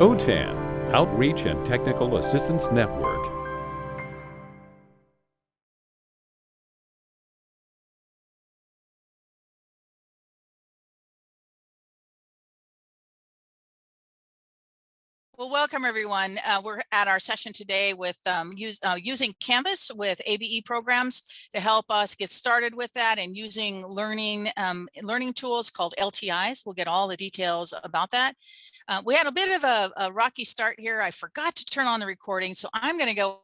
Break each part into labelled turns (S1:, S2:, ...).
S1: OTAN, Outreach and Technical Assistance Network.
S2: Welcome everyone. Uh, we're at our session today with um, use, uh, using Canvas with ABE programs to help us get started with that and using learning um, learning tools called LTIs. We'll get all the details about that. Uh, we had a bit of a, a rocky start here. I forgot to turn on the recording, so I'm going to go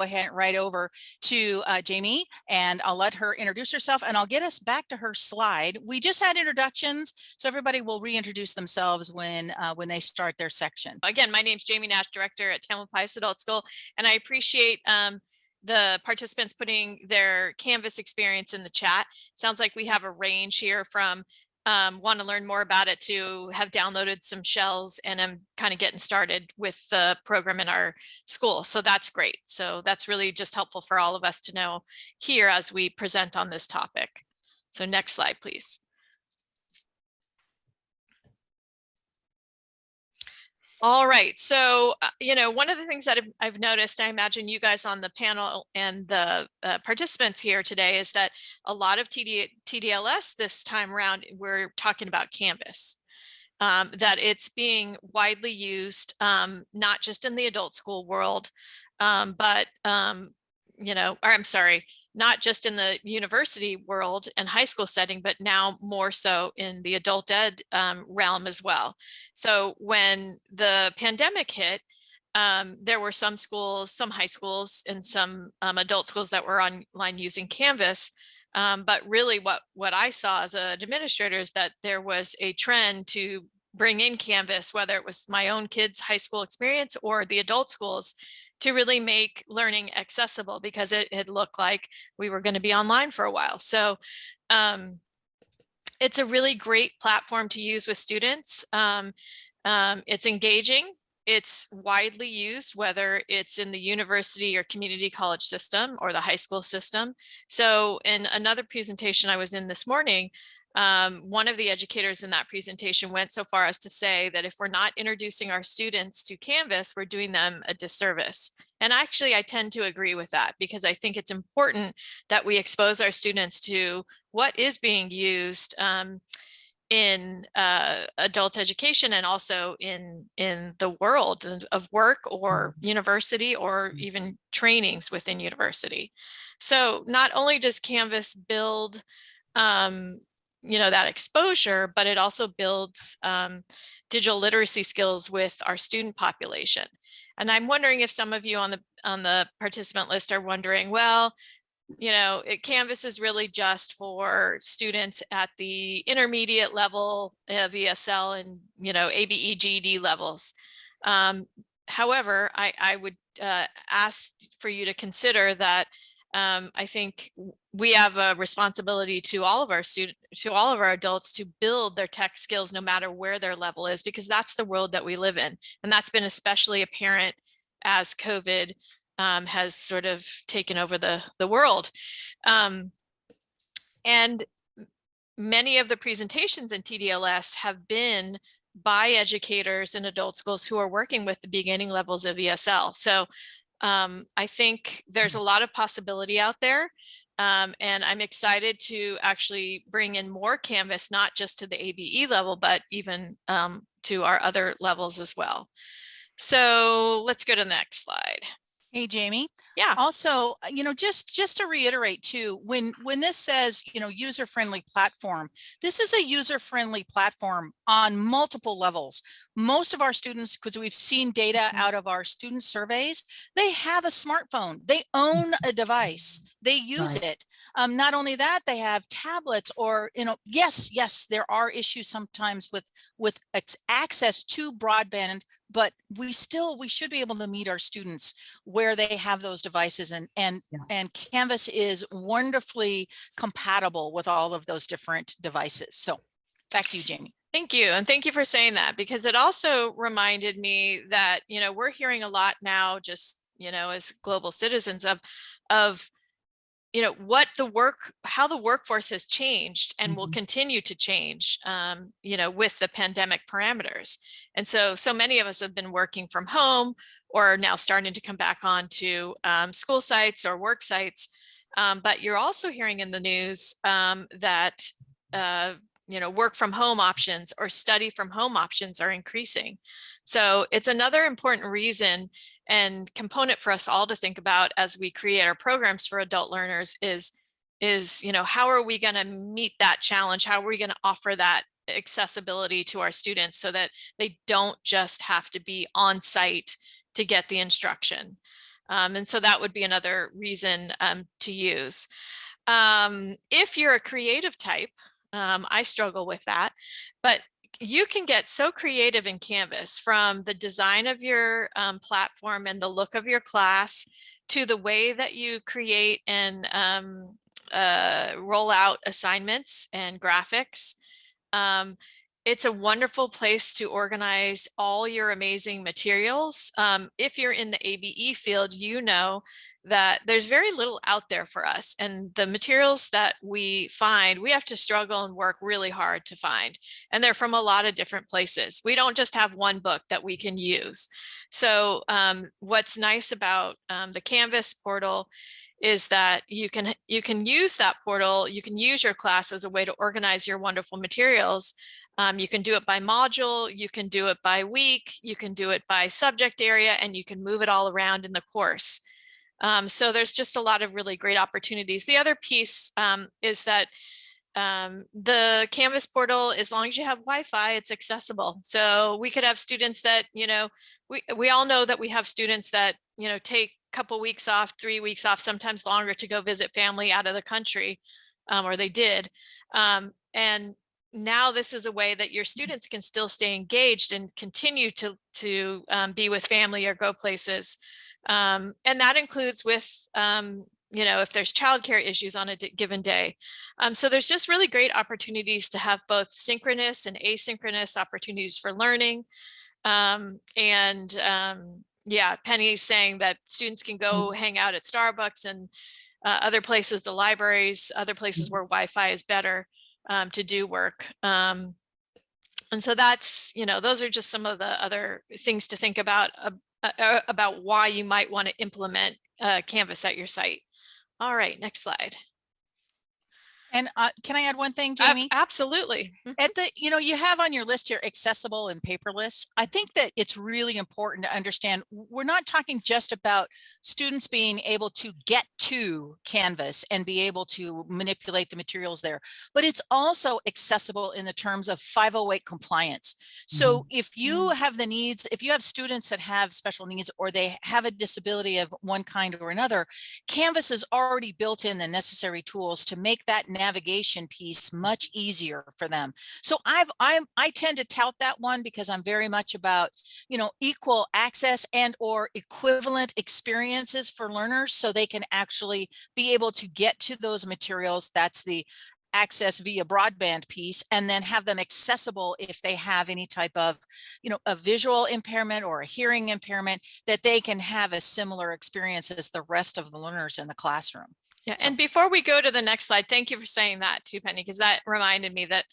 S2: ahead right over to uh, Jamie and I'll let her introduce herself and I'll get us back to her slide. We just had introductions, so everybody will reintroduce themselves when uh, when they start their section.
S3: Again, my name is Jamie Nash, director at Tamalpais Adult School, and I appreciate um, the participants putting their Canvas experience in the chat. Sounds like we have a range here from um, want to learn more about it to have downloaded some shells and I'm kind of getting started with the program in our school. So that's great. So that's really just helpful for all of us to know here as we present on this topic. So next slide, please. All right, so, uh, you know, one of the things that I've, I've, noticed, I imagine you guys on the panel and the uh, participants here today is that a lot of TD, TDLS this time around, we're talking about Canvas. Um, that it's being widely used, um, not just in the adult school world, um, but, um, you know, or I'm sorry, not just in the university world and high school setting, but now more so in the adult ed um, realm as well. So when the pandemic hit, um, there were some schools, some high schools and some um, adult schools that were online using Canvas. Um, but really what, what I saw as an administrator is that there was a trend to bring in Canvas, whether it was my own kids' high school experience or the adult schools to really make learning accessible because it had looked like we were going to be online for a while. So um, it's a really great platform to use with students. Um, um, it's engaging. It's widely used, whether it's in the university or community college system or the high school system. So in another presentation I was in this morning, um, one of the educators in that presentation went so far as to say that if we're not introducing our students to Canvas, we're doing them a disservice. And actually, I tend to agree with that because I think it's important that we expose our students to what is being used um, in uh, adult education and also in in the world of work or mm-hmm. university or mm-hmm. even trainings within university. So not only does Canvas build um, you know, that exposure, but it also builds um, digital literacy skills with our student population. And I'm wondering if some of you on the on the participant list are wondering, well, you know, it, Canvas is really just for students at the intermediate level of ESL and, you know, ABE GED levels. Um, however, I, I would uh, ask for you to consider that um, I think we have a responsibility to all of our students, to all of our adults to build their tech skills no matter where their level is, because that's the world that we live in. And that's been especially apparent as COVID um, has sort of taken over the, the world. Um, and many of the presentations in TDLS have been by educators in adult schools who are working with the beginning levels of ESL. So um, I think there's a lot of possibility out there. Um, and I'm excited to actually bring in more Canvas, not just to the ABE level, but even um, to our other levels as well. So let's go to the next slide.
S2: Hey, Jamie.
S3: Yeah.
S2: Also, uh, you know, just just to reiterate too, when when this says, you know, user-friendly platform, this is a user-friendly platform on multiple levels. Most of our students, because we've seen data mm-hmm. out of our student surveys, they have a smartphone. They own a device. They use right. it. Um, not only that, they have tablets or, you know, yes, yes, there are issues sometimes with with access to broadband but we still we should be able to meet our students where they have those devices and and yeah. and canvas is wonderfully compatible with all of those different devices so back to you jamie
S3: Thank you. And thank you for saying that because it also reminded me that, you know, we're hearing a lot now just, you know, as global citizens of, of you know, what the work, how the workforce has changed and will
S4: Mhm.
S3: continue to change, um, you know, with the pandemic parameters. And so, so many of us have been working from home or now starting to come back onto um, school sites or work sites. Um, but you're also hearing in the news um, that, uh, you know, work from home options or study from home options are increasing. So it's another important reason and component for us all to think about as we create our programs for adult learners is, is, you know, how are we going to meet that challenge? How are we going to offer that accessibility to our students so that they don't just have to be on site to get the instruction? Um, and so that would be another reason um, to use. Um, if you're a creative type, um, I struggle with that, but you can get so creative in Canvas from the design of your um, platform and the look of your class to the way that you create and um, uh, roll out assignments and graphics. Um, it's a wonderful place to organize all your amazing materials. Um, if you're in the ABE field, you know that there's very little out there for us and the materials that we find, we have to struggle and work really hard to find. And they're from a lot of different places. We don't just have one book that we can use. So um, what's nice about um, the Canvas portal is that you can you can use that portal, you can use your class as a way to organize your wonderful materials. Um, you can do it by module, you can do it by week, you can do it by subject area, and you can move it all around in the course. Um, so there's just a lot of really great opportunities. The other piece um, is that um, the Canvas portal, as long as you have Wi-Fi, it's accessible. So we could have students that, you know, we, we all know that we have students that, you know, take a couple weeks off, three weeks off, sometimes longer to go visit family out of the country, um, or they did. Um, and now this is a way that your students can still stay engaged and continue to, to um, be with family or go places. Um, and that includes with, um, you know, if there's childcare issues on a given day. Um, so there's just really great opportunities to have both synchronous and asynchronous opportunities for learning. Um, and um, yeah, Penny's saying that students can go hang out at Starbucks and uh, other places, the libraries, other places where Wi-Fi is better um, to do work. Um, and so that's, you know, those are just some of the other things to think about uh, uh, about why you might want to implement uh, Canvas at your site. All right, next slide.
S2: And uh, can I add one thing, Jamie?
S3: Absolutely.
S2: At mm-hmm. the, you know, you have on your list here accessible and paperless. I think that it's really important to understand we're not talking just about students being able to get to Canvas and be able to manipulate the materials there, but it's also accessible in the terms of 508 compliance. So mm-hmm. if you mm-hmm. have the needs, if you have students that have special needs or they have a disability of one kind or another, Canvas has already built in the necessary tools to make that navigation piece much easier for them. So I've I'm I tend to tout that one because I'm very much about, you know, equal access and or equivalent experiences for learners so they can actually be able to get to those materials. That's the access via broadband piece and then have them accessible if they have any type of you know a visual impairment or a hearing impairment that they can have a similar experience as the rest of the learners in the classroom
S3: Yeah,
S2: So-
S3: and before we go to the next slide, thank you for saying that too, Penny, because that reminded me that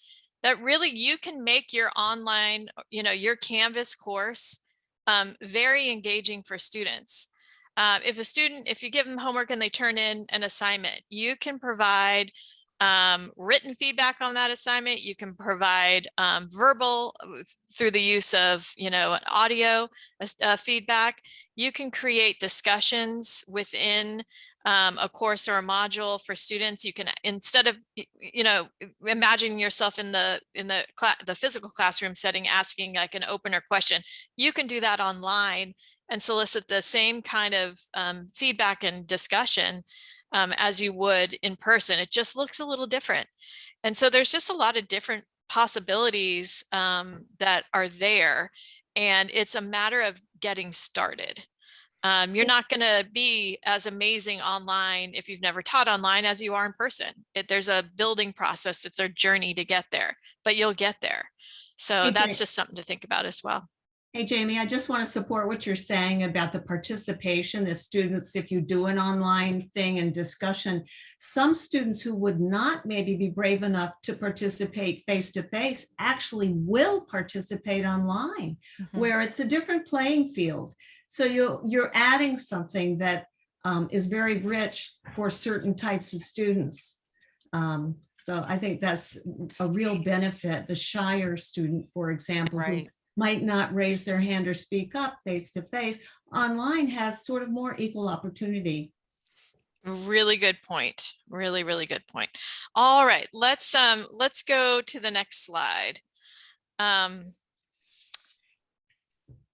S3: that really you can make your online, you know, your Canvas course um, very engaging for students. Uh, if a student, if you give them homework and they turn in an assignment, you can provide um, written feedback on that assignment. You can provide um, verbal uh, through the use of, you know, audio uh, feedback. You can create discussions within um, a course or a module for students. You can, instead of, you know, imagining yourself in the, in the the physical classroom setting, asking like an opener question, you can do that online and solicit the same kind of um, feedback and discussion um, as you would in person. It just looks a little different. And so there's just a lot of different possibilities um, that are there. And it's a matter of getting started. Um, you're not going to be as amazing online if you've never taught online as you are in person. It, there's a building process. It's a journey to get there, but you'll get there. So
S4: Hey,
S3: that's
S4: Jane.
S3: just something to think about as well.
S4: Hey, Jamie, I just want to support what you're saying about the participation, the students, if you do an online thing and discussion, some students who would not maybe be brave enough to participate face-to-face actually will participate online,
S2: Mhm.
S4: where it's a different playing field. So you're, you're adding something that um, is very rich for certain types of students. Um, So I think that's a real benefit. The shyer student, for example, who might not raise their hand or speak up face to face, online has sort of more equal opportunity.
S3: Really good point. Really, really good point. All right, let's um let's go to the next slide. Um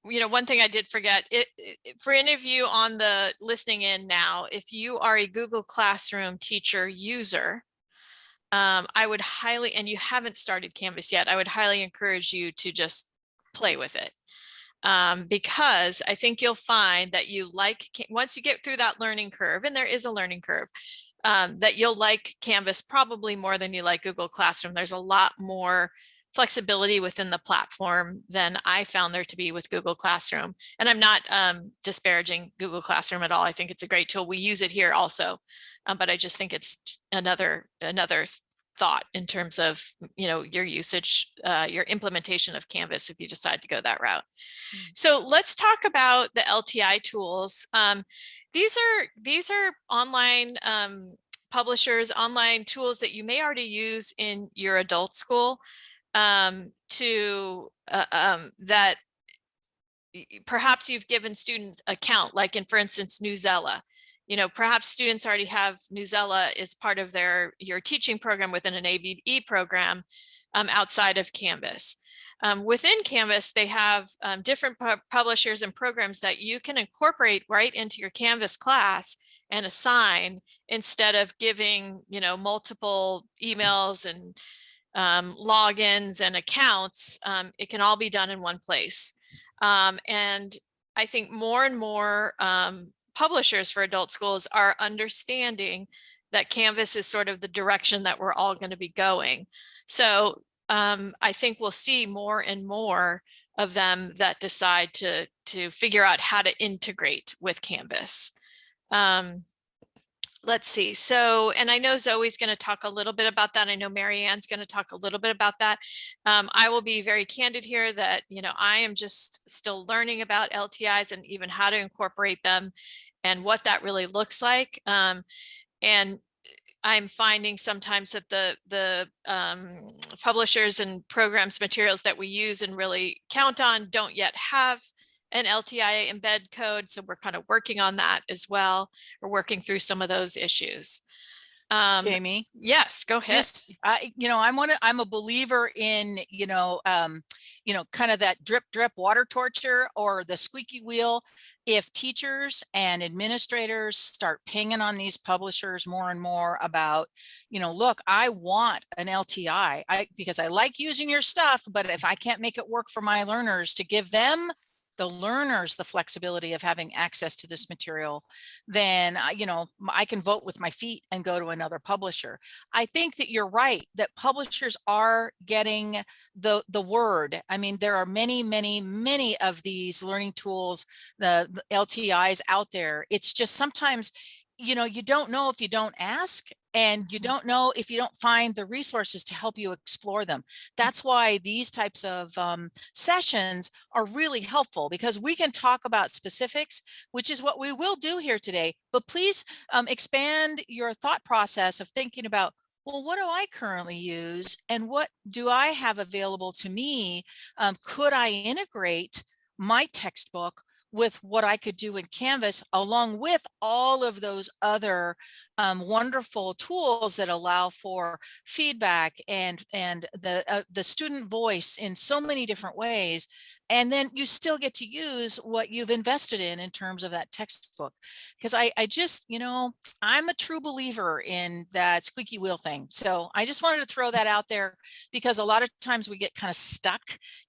S3: you know, one thing I did forget, it, it- for any of you on the listening in now, if you are a Google Classroom teacher user, um, I would highly, and you haven't started Canvas yet, I would highly encourage you to just play with it. Um, because I think you'll find that you like, once you get through that learning curve, and there is a learning curve, um, that you'll like Canvas probably more than you like Google Classroom. There's a lot more flexibility within the platform than I found there to be with Google Classroom. And I'm not um, disparaging Google Classroom at all. I think it's a great tool. We use it here also, um, but I just think it's another another thought in terms of you know your usage, uh, your implementation of Canvas if you decide to go that route. So let's talk about the LTI tools. Um, these are these are online um, publishers, online tools that you may already use in your adult school um, to uh, um, that perhaps you've given students account, like in, for instance, Newsella. You know, perhaps students already have Newsella as part of their your teaching program within an ABE program um, outside of Canvas. Um, within Canvas, they have um, different pu- publishers and programs that you can incorporate right into your Canvas class and assign instead of giving, you know, multiple emails and um, logins and accounts. Um, it can all be done in one place. Um, and I think more and more um, publishers for adult schools are understanding that Canvas is sort of the direction that we're all going to be going. So um, I think we'll see more and more of them that decide to to figure out how to integrate with Canvas. Um, let's see. So, and I know Zoe's going to talk a little bit about that. I know Mary Ann's going to talk a little bit about that. Um, I will be very candid here that, you know, I am just still learning about LTIs and even how to incorporate them and what that really looks like. Um, and I'm finding sometimes that the the um, publishers and programs materials that we use and really count on don't yet have an LTI embed code. So we're kind of working on that as well. We're working through some of those issues. Um,
S2: Jamie?
S3: Yes, go ahead.
S2: Just, I, you know, I'm one, of- I'm a believer in, you know, um, you know, kind of that drip, drip water torture or the squeaky wheel. If teachers and administrators start pinging on these publishers more and more about, you know, look, I want an LTI, I, because I like using your stuff, but if I can't make it work for my learners to give them the learners the flexibility of having access to this material, then, uh, you know, I can vote with my feet and go to another publisher. I think that you're right, that publishers are getting the, the word. I mean, there are many, many, many of these learning tools, the, the LTIs out there. It's just sometimes, you know, you don't know if you don't ask and you
S3: Mhm.
S2: don't know if you don't find the resources to help you explore them. That's why these types of um, sessions are really helpful because we can talk about specifics, which is what we will do here today. But please um, expand your thought process of thinking about, well, what do I currently use and what do I have available to me? Um, could I integrate my textbook with what I could do in Canvas along with all of those other um, wonderful tools that allow for feedback and and the uh, the student voice in so many different ways and then you still get to use what you've invested in in terms of that textbook. Because I, I just you know i'm a true believer in that squeaky wheel thing so i just wanted to throw that out there because a lot of times we get kind of stuck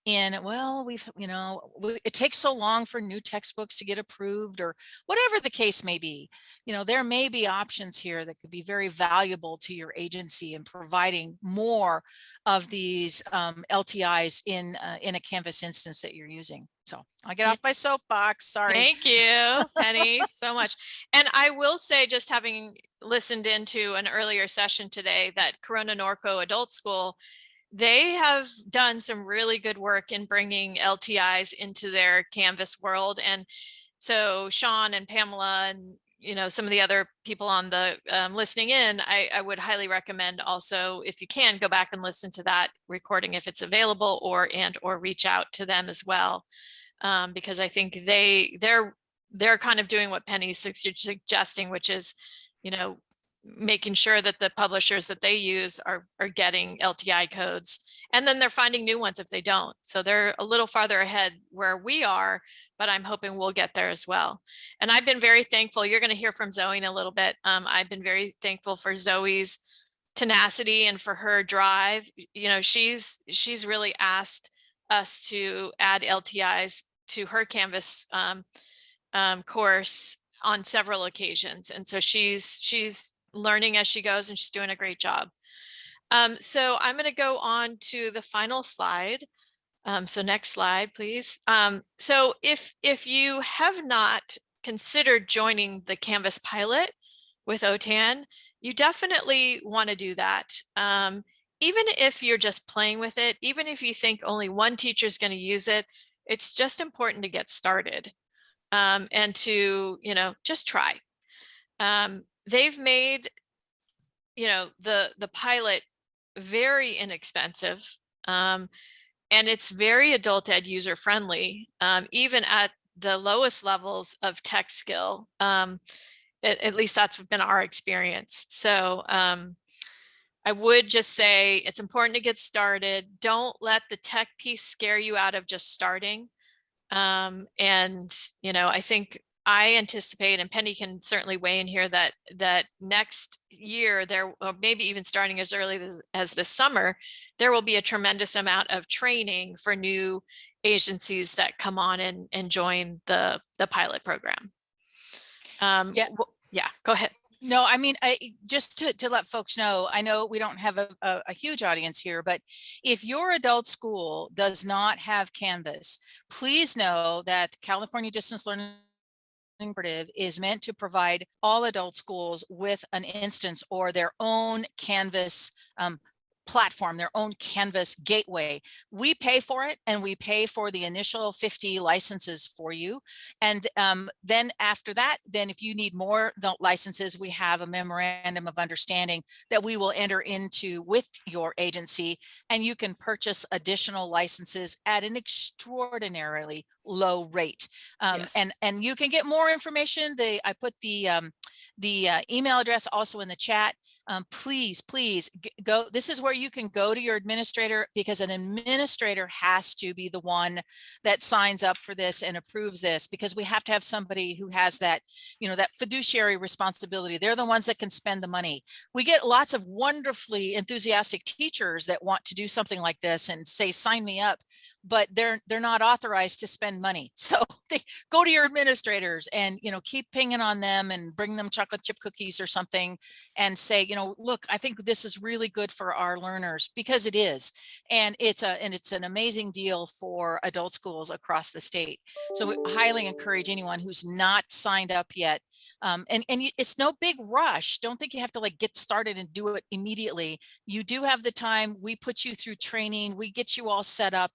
S2: in well we've you know it takes so long for new textbooks to get approved or whatever the case may be. You know there may be options here that could be very valuable to your agency in providing more of these um, ltis in uh, in a canvas instance that that you're using. So I'll get off my soapbox, sorry.
S3: Thank you, Penny, so much. And I will say, just having listened into an earlier session today, that Corona Norco Adult School, they have done some really good work in bringing LTIs into their Canvas world. And so Sean and Pamela and you know some of the other people on the um, listening in, I, I would highly recommend also if you can go back and listen to that recording if it's available or and or reach out to them as well. Um, because I think they they're they're kind of doing what Penny's sug- suggesting, which is you know making sure that the publishers that they use are are getting LTI codes and then they're finding new ones if they don't. So they're a little farther ahead where we are, but I'm hoping we'll get there as well. And I've been very thankful. You're going to hear from Zoe in a little bit. Um, I've been very thankful for Zoe's tenacity and for her drive. You know, she's she's really asked us to add LTIs to her Canvas um, um, course on several occasions. And so she's she's learning as she goes and she's doing a great job. Um, so I'm going to go on to the final slide. Um, so next slide, please. Um, so if if you have not considered joining the Canvas pilot with OTAN, you definitely want to do that. Um, even if you're just playing with it, even if you think only one teacher is going to use it, it's just important to get started um, and to, you know, just try. Um, they've made, you know, the the pilot very inexpensive. Um, and it's very adult ed user friendly, um, even at the lowest levels of tech skill. Um, at, at, least that's been our experience. So um, I would just say it's important to get started. Don't let the tech piece scare you out of just starting. Um, and, you know, I think I anticipate, and Penny can certainly weigh in here, that that next year there, or maybe even starting as early as, as this summer, there will be a tremendous amount of training for new agencies that come on and, and join the the pilot program. Um,
S2: Yeah.
S3: yeah, go ahead.
S2: No, I mean, I just to, to let folks know, I know we don't have a, a, a huge audience here, but if your adult school does not have Canvas, please know that California Distance Learning Cooperative is meant to provide all adult schools with an instance or their own Canvas um, platform, their own Canvas gateway. We pay for it and we pay for the initial 50 licenses for you. And um, then after that, then if you need more licenses, we have a memorandum of understanding that we will enter into with your agency and you can purchase additional licenses at an extraordinarily low rate. Um,
S3: Yes.
S2: and, and you can get more information. The, I put the, um, the uh, email address also in the chat. Um, please, please go. This is where you can go to your administrator because an administrator has to be the one that signs up for this and approves this because we have to have somebody who has that, you know, that fiduciary responsibility. They're the ones that can spend the money. We get lots of wonderfully enthusiastic teachers that want to do something like this and say, sign me up but they're they're not authorized to spend money. So they go to your administrators and you know keep pinging on them and bring them chocolate chip cookies or something and say, you know, look, I think this is really good for our learners because it is. And it's a and it's an amazing deal for adult schools across the state. So we highly encourage anyone who's not signed up yet. Um, and and it's no big rush. Don't think you have to like get started and do it immediately. You do have the time. We put you through training. We get you all set up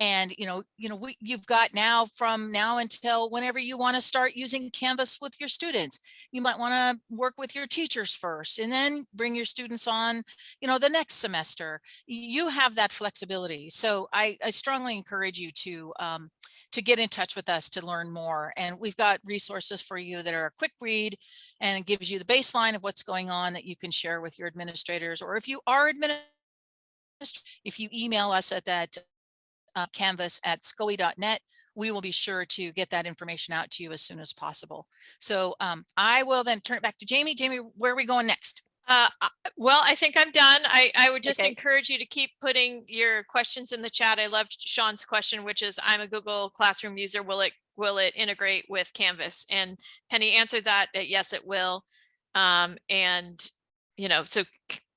S2: and you know you know we, you've got now from now until whenever you want to start using canvas with your students you might want to work with your teachers first and then bring your students on you know the next semester you have that flexibility so i, I strongly encourage you to um, to get in touch with us to learn more and we've got resources for you that are a quick read and it gives you the baseline of what's going on that you can share with your administrators or if you are administrators if you email us at that uh, canvas at scoe.net, we will be sure to get that information out to you as soon as possible. So um, I will then turn it back to Jamie. Jamie, where are we going next?
S3: Uh, well, I think I'm done. I, I would just
S2: Okay.
S3: encourage you to keep putting your questions in the chat. I loved Sean's question, which is, I'm a Google Classroom user. Will it will it integrate with Canvas? And Penny answered that, that yes, it will. Um, and you know, so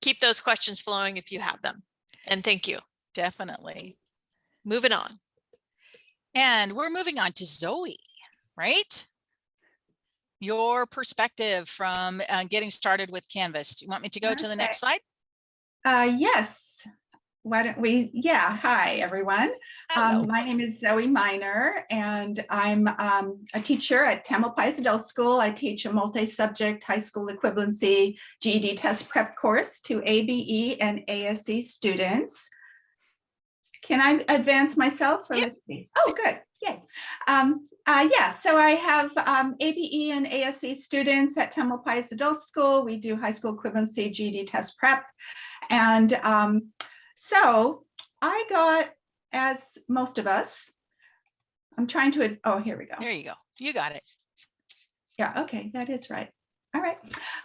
S3: keep those questions flowing if you have them. And thank you.
S2: Definitely.
S3: Moving on.
S2: And we're moving on to Zoe, right? Your perspective from uh, getting started with Canvas. Do you want me to go to the next slide?
S5: Uh, yes. Why don't we, yeah, hi, everyone. Um, my name is Zoe Miner and I'm um, a teacher at Tamalpais Adult School. I teach a multi-subject high school equivalency GED test prep course to ABE and ASE students. Can I advance myself? or
S2: Yep.
S5: let's see? Oh, good, yay. Um, uh, yeah, so I have um, ABE and ASE students at Temple Tamalpais Adult School. We do high school equivalency GED test prep. And um, so I got, as most of us, I'm trying to, oh, here we go.
S2: There you go. You got it.
S5: Yeah, okay, that is right. All right.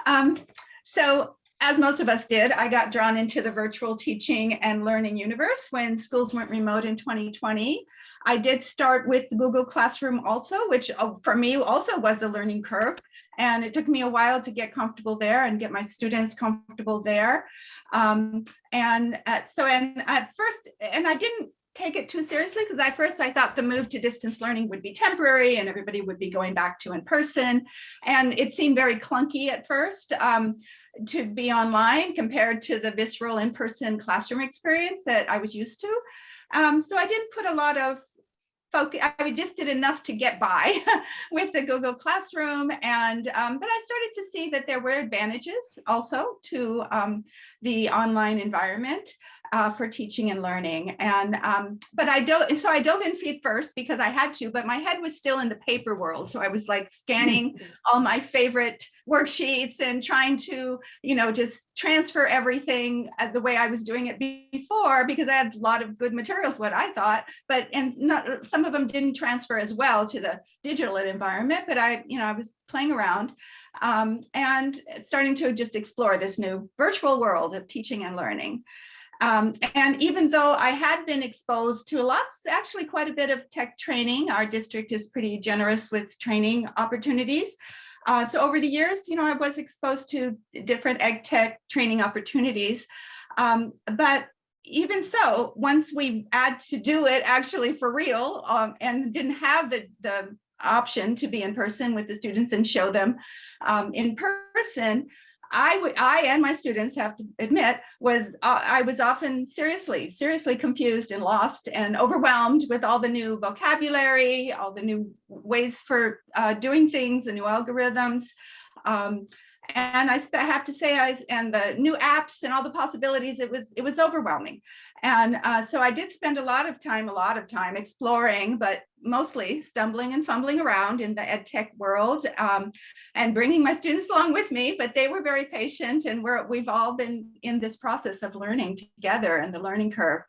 S5: Um, so as most of us did, I got drawn into the virtual teaching and learning universe when schools went remote in 2020. I did start with Google Classroom also, which uh, for me also was a learning curve. And it took me a while to get comfortable there and get my students comfortable there. Um, and at, so, and at first, and I didn't take it too seriously because at first I thought the move to distance learning would be temporary and everybody would be going back to in person. And it seemed very clunky at first um, to be online compared to the visceral in-person classroom experience that I was used to. Um, so I didn't put a lot of focus, I just did enough to get by with the Google Classroom. And, um, but I started to see that there were advantages also to um, the online environment uh, for teaching and learning. And, um, but I don't, so I dove in feet first because I had to, but my head was still in the paper world. So I was like scanning all my favorite worksheets and trying to, you know, just transfer everything uh, the way I was doing it before because I had a lot of good materials, what I thought, but, and not, some of them didn't transfer as well to the digital environment, but I, you know, I was playing around um, and starting to just explore this new virtual world of teaching and learning. Um, and even though I had been exposed to lots, actually quite a bit of tech training, our district is pretty generous with training opportunities. Uh, so over the years, you know, I was exposed to different ed tech training opportunities. Um, but even so, once we had to do it actually for real um, and didn't have the, the option to be in person with the students and show them um, in person, I would, I and my students have to admit, was uh, I was often seriously, seriously confused and lost and overwhelmed with all the new vocabulary, all the new ways for uh, doing things, the new algorithms. Um, and I have to say, I and the new apps and all the possibilities, it was it was overwhelming. And uh, so I did spend a lot of time, a lot of time exploring, but mostly stumbling and fumbling around in the ed tech world um, and bringing my students along with me, but they were very patient and we're, we've all been in this process of learning together and the learning curve.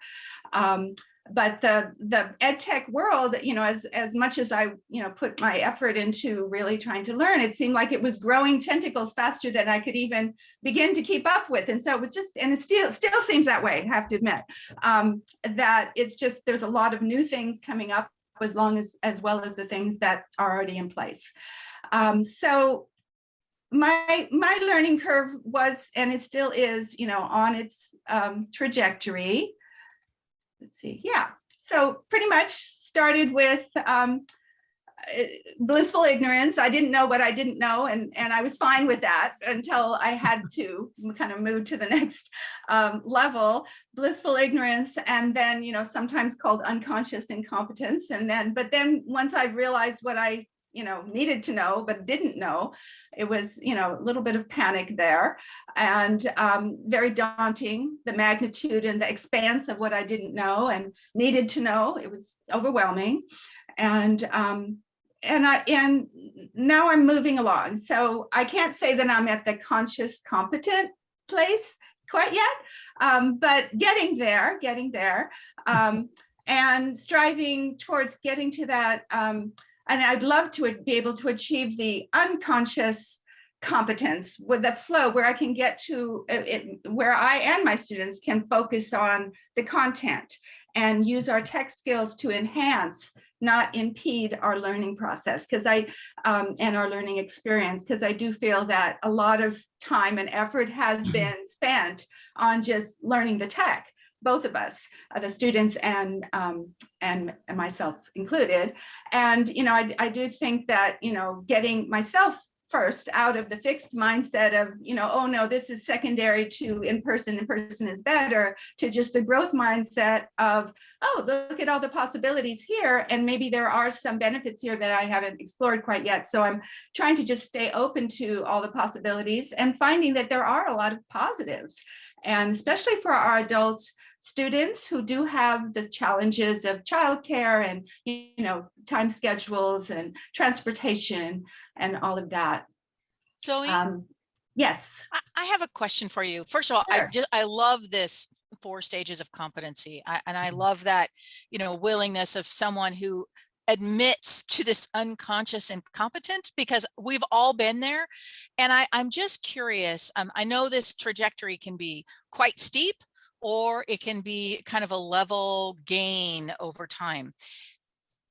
S5: Um, but the the ed tech world you know as as much as i you know put my effort into really trying to learn it seemed like it was growing tentacles faster than i could even begin to keep up with. And so it was just and it still still seems that way i have to admit um that it's just there's a lot of new things coming up as long as as well as the things that are already in place. Um so my my learning curve was and it still is you know on its um trajectory let's see, yeah. So pretty much started with um, uh, blissful ignorance. I didn't know what I didn't know, and, and I was fine with that until I had to kind of move to the next um, level, blissful ignorance, and then, you know, sometimes called unconscious incompetence. And then, but then once I realized what I you know, needed to know, but didn't know. It was, you know, a little bit of panic there and um, very daunting, the magnitude and the expanse of what I didn't know and needed to know. It was overwhelming. And um, and I and now I'm moving along. So I can't say that I'm at the conscious competent place quite yet, um, but getting there, getting there, um, and striving towards getting to that um, and I'd love to be able to achieve the unconscious competence with the flow where I can get to uh, it, where I and my students can focus on the content and use our tech skills to enhance not impede our learning process. Because I um, and our learning experience. Because I do feel that a lot of time and effort has been spent on just learning the tech both of us, uh, the students and um, and and myself included. And you know, I I do think that you know, getting myself first out of the fixed mindset of, you know, oh no, this is secondary to in-person, in-person is better, to just the growth mindset of, oh, look at all the possibilities here. And maybe there are some benefits here that I haven't explored quite yet. So I'm trying to just stay open to all the possibilities and finding that there are a lot of positives. And especially for our adult students who do have the challenges of childcare and you know time schedules and transportation and all of that.
S2: Zoe,
S5: Um, yes,
S2: I, I have a question for you. First of all, I
S5: Sure.
S2: just, I love this four stages of competency. I, and I
S5: Mm-hmm.
S2: love that, you know, willingness of someone who admits to this unconscious incompetent because we've all been there. And I, I'm just curious. Um, I know this trajectory can be quite steep or it can be kind of a level gain over time.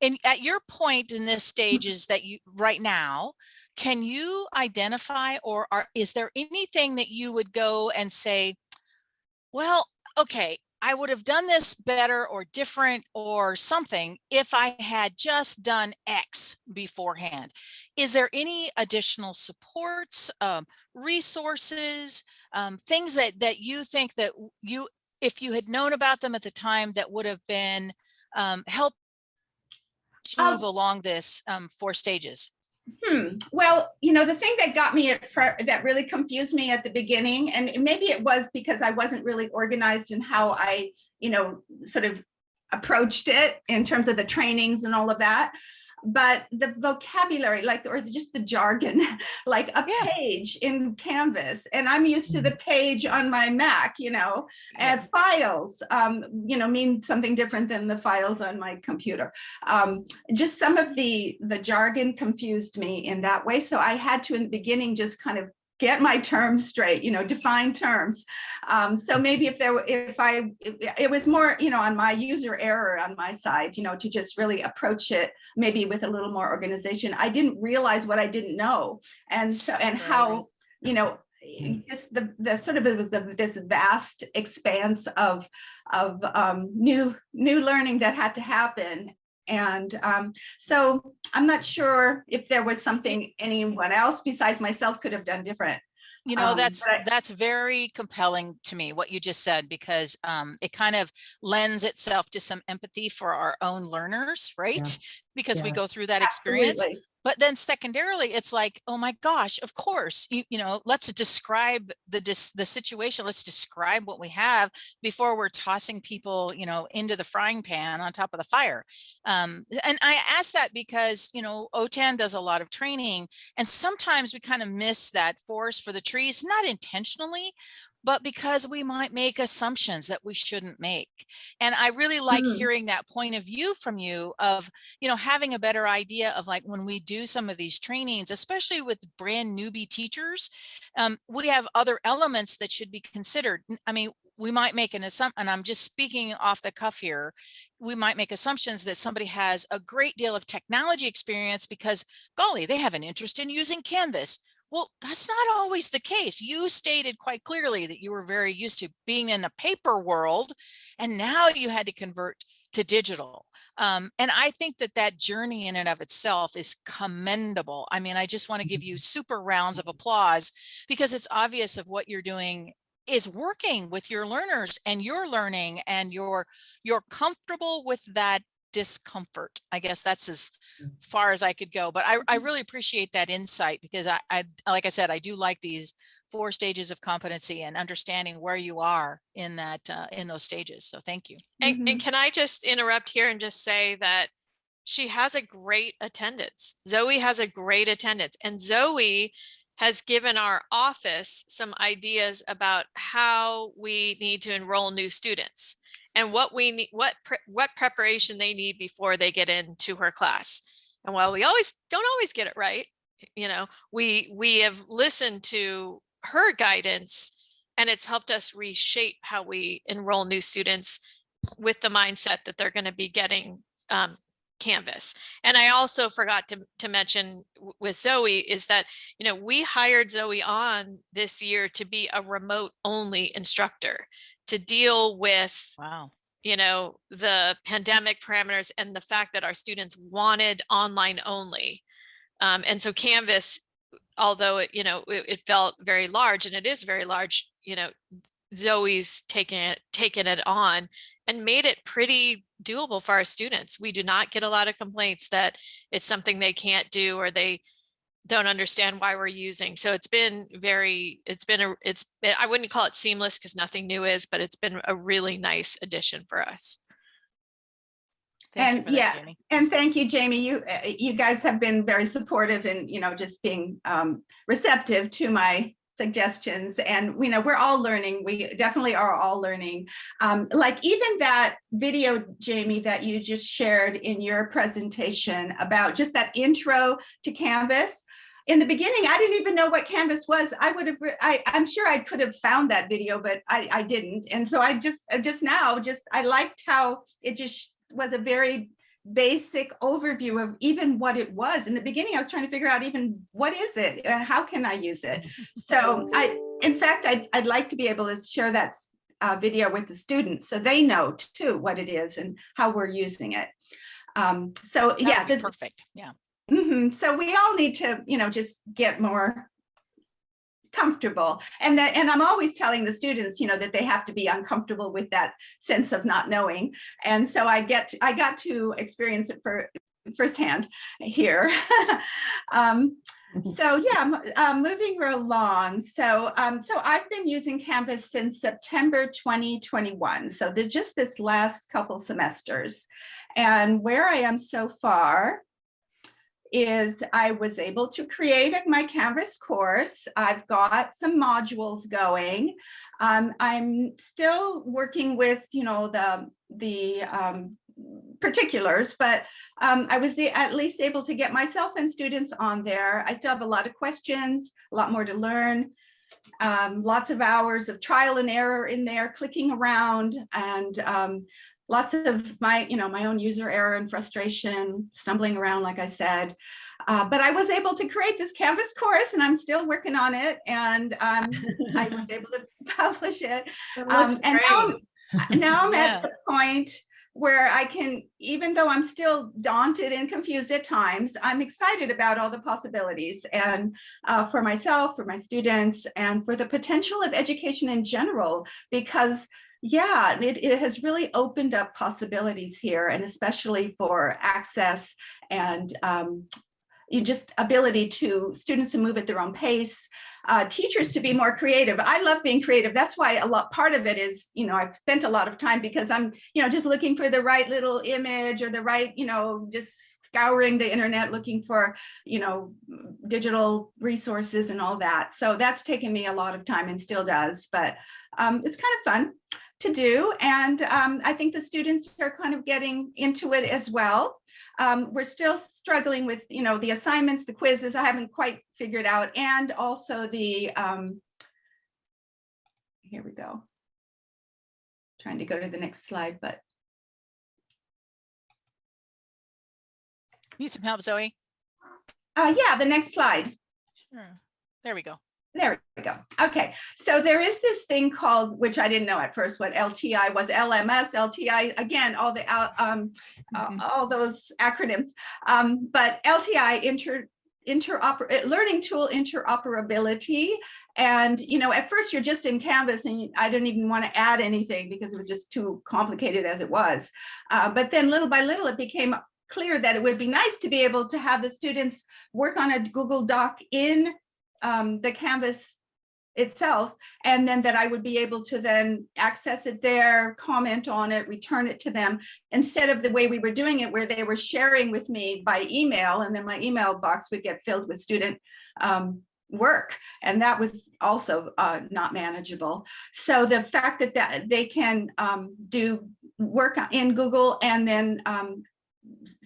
S2: And at your point in this stage is that you right now, can you identify or are, is there anything that you would go and say, well, okay, I would have done this better or different or something if I had just done X beforehand. Is there any additional supports, um, resources, um, things that that you think that you, if you had known about them at the time, that would have been um, help
S5: Um,
S2: move along this um, four stages?
S5: Hmm. Well, you know, the thing that got me at that really confused me at the beginning, and maybe it was because I wasn't really organized in how I, you know, sort of approached it in terms of the trainings and all of that. But the vocabulary, like, or just the jargon, like a
S2: Yeah.
S5: page in Canvas, and I'm used to the page on my Mac, you know, and files, um, you know, mean something different than the files on my computer. Um, just some of the the jargon confused me in that way so i had to in the beginning just kind of get my terms straight you know define terms. Um, so maybe if there were if i it, it was more you know on my user error on my side you know to just really approach it maybe with a little more organization i didn't realize what i didn't know. And so and how you know just the the sort of it was a, this vast expanse of of um, new new learning that had to happen and um, so I'm not sure if there was something anyone else besides myself could have done different.
S2: You know,
S5: Um,
S2: that's,
S5: I-
S2: that's very compelling to me, what you just said, because um, it kind of lends itself to some empathy for our own learners, right? Because we go through that experience. But then secondarily, it's like, oh my gosh, of course, you, you know, let's describe the dis, the situation. Let's describe what we have before we're tossing people, you know, into the frying pan on top of the fire. Um, and I ask that because, you know, OTAN does a lot of training and sometimes we kind of miss that forest for the trees, not intentionally, but because we might make assumptions that we shouldn't make. And I really like
S5: Mm.
S2: hearing that point of view from you of you know, having a better idea of like when we do some of these trainings, especially with brand newbie teachers, um, we have other elements that should be considered. I mean, we might make an assumption, and I'm just speaking off the cuff here. We might make assumptions that somebody has a great deal of technology experience because, golly, they have an interest in using Canvas. Well, that's not always the case. You stated quite clearly that you were very used to being in a paper world, and now you had to convert to digital. Um, and I think that that journey in and of itself is commendable. I mean, I just want to give you super rounds of applause because it's obvious of what you're doing is working with your learners and you're learning and you're you're comfortable with that discomfort. I guess that's as far as I could go. But I, I really appreciate that insight because I, I like I said, I do like these four stages of competency and understanding where you are in that uh, in those stages. So thank you.
S3: And,
S5: Mhm.
S3: and can I just interrupt here and just say that she has a great attendance. Zoe has a great attendance and Zoe has given our office some ideas about how we need to enroll new students and what we need, what, pre- what preparation they need before they get into her class. And while we always don't always get it right, you know, we, we have listened to her guidance and it's helped us reshape how we enroll new students with the mindset that they're going to be getting um, Canvas. And I also forgot to, to mention with Zoe is that, you know, we hired Zoe on this year to be a remote only instructor to deal with
S2: Wow.
S3: you know, the pandemic parameters and the fact that our students wanted online only. Um, and so Canvas, although it, you know, it, it felt very large and it is very large, you know, Zoe's taken it, taken it on and made it pretty doable for our students. We do not get a lot of complaints that it's something they can't do or they don't understand why we're using. So it's been very, it's been a, it's, I wouldn't call it seamless because nothing new is, but it's been a really nice addition for us.
S2: Thank
S5: And
S2: that,
S5: yeah,
S2: Jamie.
S5: And thank you, Jamie. You, uh, you guys have been very supportive and, you know, just being um, receptive to my suggestions. And, you know, we're all learning. We definitely are all learning. Um, like even that video, Jamie, that you just shared in your presentation about just that intro to Canvas. In the beginning, I didn't even know what Canvas was. I would have, I, I'm sure I could have found that video, but I, I didn't. And so I just, uh, just now, just, I liked how it just was a very basic overview of even what it was. In the beginning, I was trying to figure out even what is it? and How can I use it? So I, in fact, I'd, I'd like to be able to share that uh, video with the students so they know too what it is and how we're using it. Um, so
S2: That
S5: yeah, this-
S2: Perfect. Yeah.
S5: Mhm. So we all need to, you know, just get more comfortable. And that, and I'm always telling the students, you know, that they have to be uncomfortable with that sense of not knowing. And so I get, I got to experience it for firsthand here. um, so yeah, m- um, moving along. So um, so I've been using Canvas since September 2021. So just this last couple semesters. And where I am so far is I was able to create my Canvas course. I've got some modules going. Um, I'm still working with, you know, the, the um, particulars, but um, I was at least able to get myself and students on there. I still have a lot of questions, a lot more to learn. Um, lots of hours of trial and error in there, clicking around and um, lots of my, you know, my own user error and frustration, stumbling around, like I said. Uh, but I was able to create this Canvas course and I'm still working on it and um, I was able to publish it. Um, and now, I'm- now I'm
S2: Yeah.
S5: at the point where I can, even though I'm still daunted and confused at times, I'm excited about all the possibilities and uh, for myself, for my students, and for the potential of education in general, because yeah, it, it has really opened up possibilities here, and especially for access and um, you just ability to students to move at their own pace, uh, teachers to be more creative. I love being creative. That's why a lot part of it is, you know, I've spent a lot of time because I'm, you know, just looking for the right little image or the right, you know, just scouring the internet looking for, you know, digital resources and all that. So that's taken me a lot of time and still does, but um, it's kind of fun to do. And um, I think the students are kind of getting into it as well. Um, we're still struggling with, you know, the assignments, the quizzes, I haven't quite figured out, and also the, um, here we go. Trying to go to the next slide, but
S2: Need some help, Zoe?
S5: uh, yeah, the next slide.
S2: Sure. There we go.
S5: There we go. Okay, so there is this thing called, which I didn't know at first what LTI was, LMS, LTI, again, all the, um, uh,
S2: Mhm.
S5: all those acronyms. Um, but LTI, inter, interoper, uh, learning tool interoperability. And, you know, at first you're just in Canvas and I didn't even want to add anything because it was just too complicated as it was. Uh, but then little by little, it became clear that it would be nice to be able to have the students work on a Google Doc in um, the Canvas itself, and then that I would be able to then access it there, comment on it, return it to them, instead of the way we were doing it, where they were sharing with me by email, and then my email box would get filled with student um, work, and that was also uh, not manageable. So the fact that, that they can um, do work in Google and then um,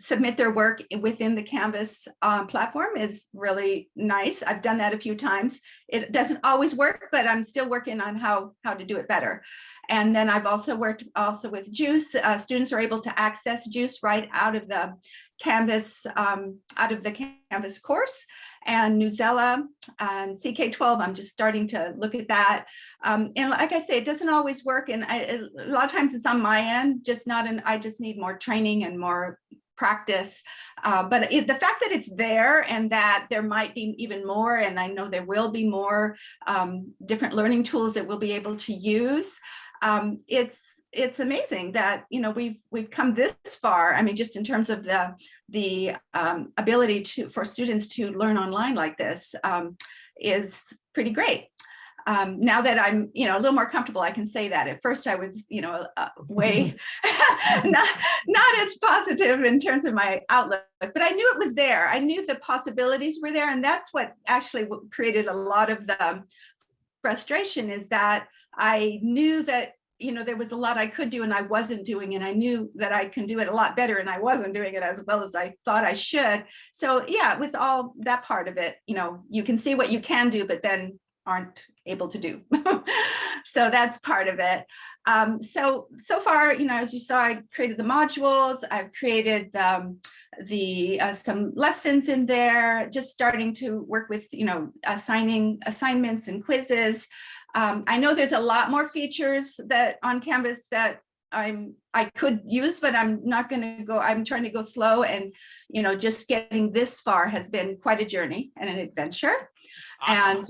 S5: submit their work within the Canvas um, platform is really nice. I've done that a few times. It doesn't always work, but I'm still working on how, how to do it better. And then I've also worked also with Juice. Uh, students are able to access Juice right out of the Canvas, um, out of the Canvas course. And Newsela and CK12, I'm just starting to look at that. Um, and like I say, it doesn't always work. And I, a lot of times it's on my end, just not, an. I just need more training and more practice. Uh, but it, the fact that it's there and that there might be even more, and I know there will be more um, different learning tools that we'll be able to use. Um, it's it's amazing that you know we've we've come this far. I mean, just in terms of the the um, ability to for students to learn online like this um, is pretty great. Um, now that I'm, you know, a little more comfortable, I can say that. At first, I was, you know, uh, way not not as positive in terms of my outlook, but I knew it was there. I knew the possibilities were there, and that's what actually created a lot of the frustration. Is that I knew that you know there was a lot I could do and I wasn't doing, and I knew that I can do it a lot better, and I wasn't doing it as well as I thought I should. So yeah, it was all that part of it. You know, you can see what you can do, but then aren't able to do. so that's part of it. Um, so, so far, you know, as you saw, I created the modules, I've created um, the uh, some lessons in there, just starting to work with, you know, assigning assignments and quizzes. Um, I know there's a lot more features that on Canvas that I'm I could use, but I'm not going to go. I'm trying to go slow, and you know, just getting this far has been quite a journey and an adventure.
S3: Awesome.
S5: And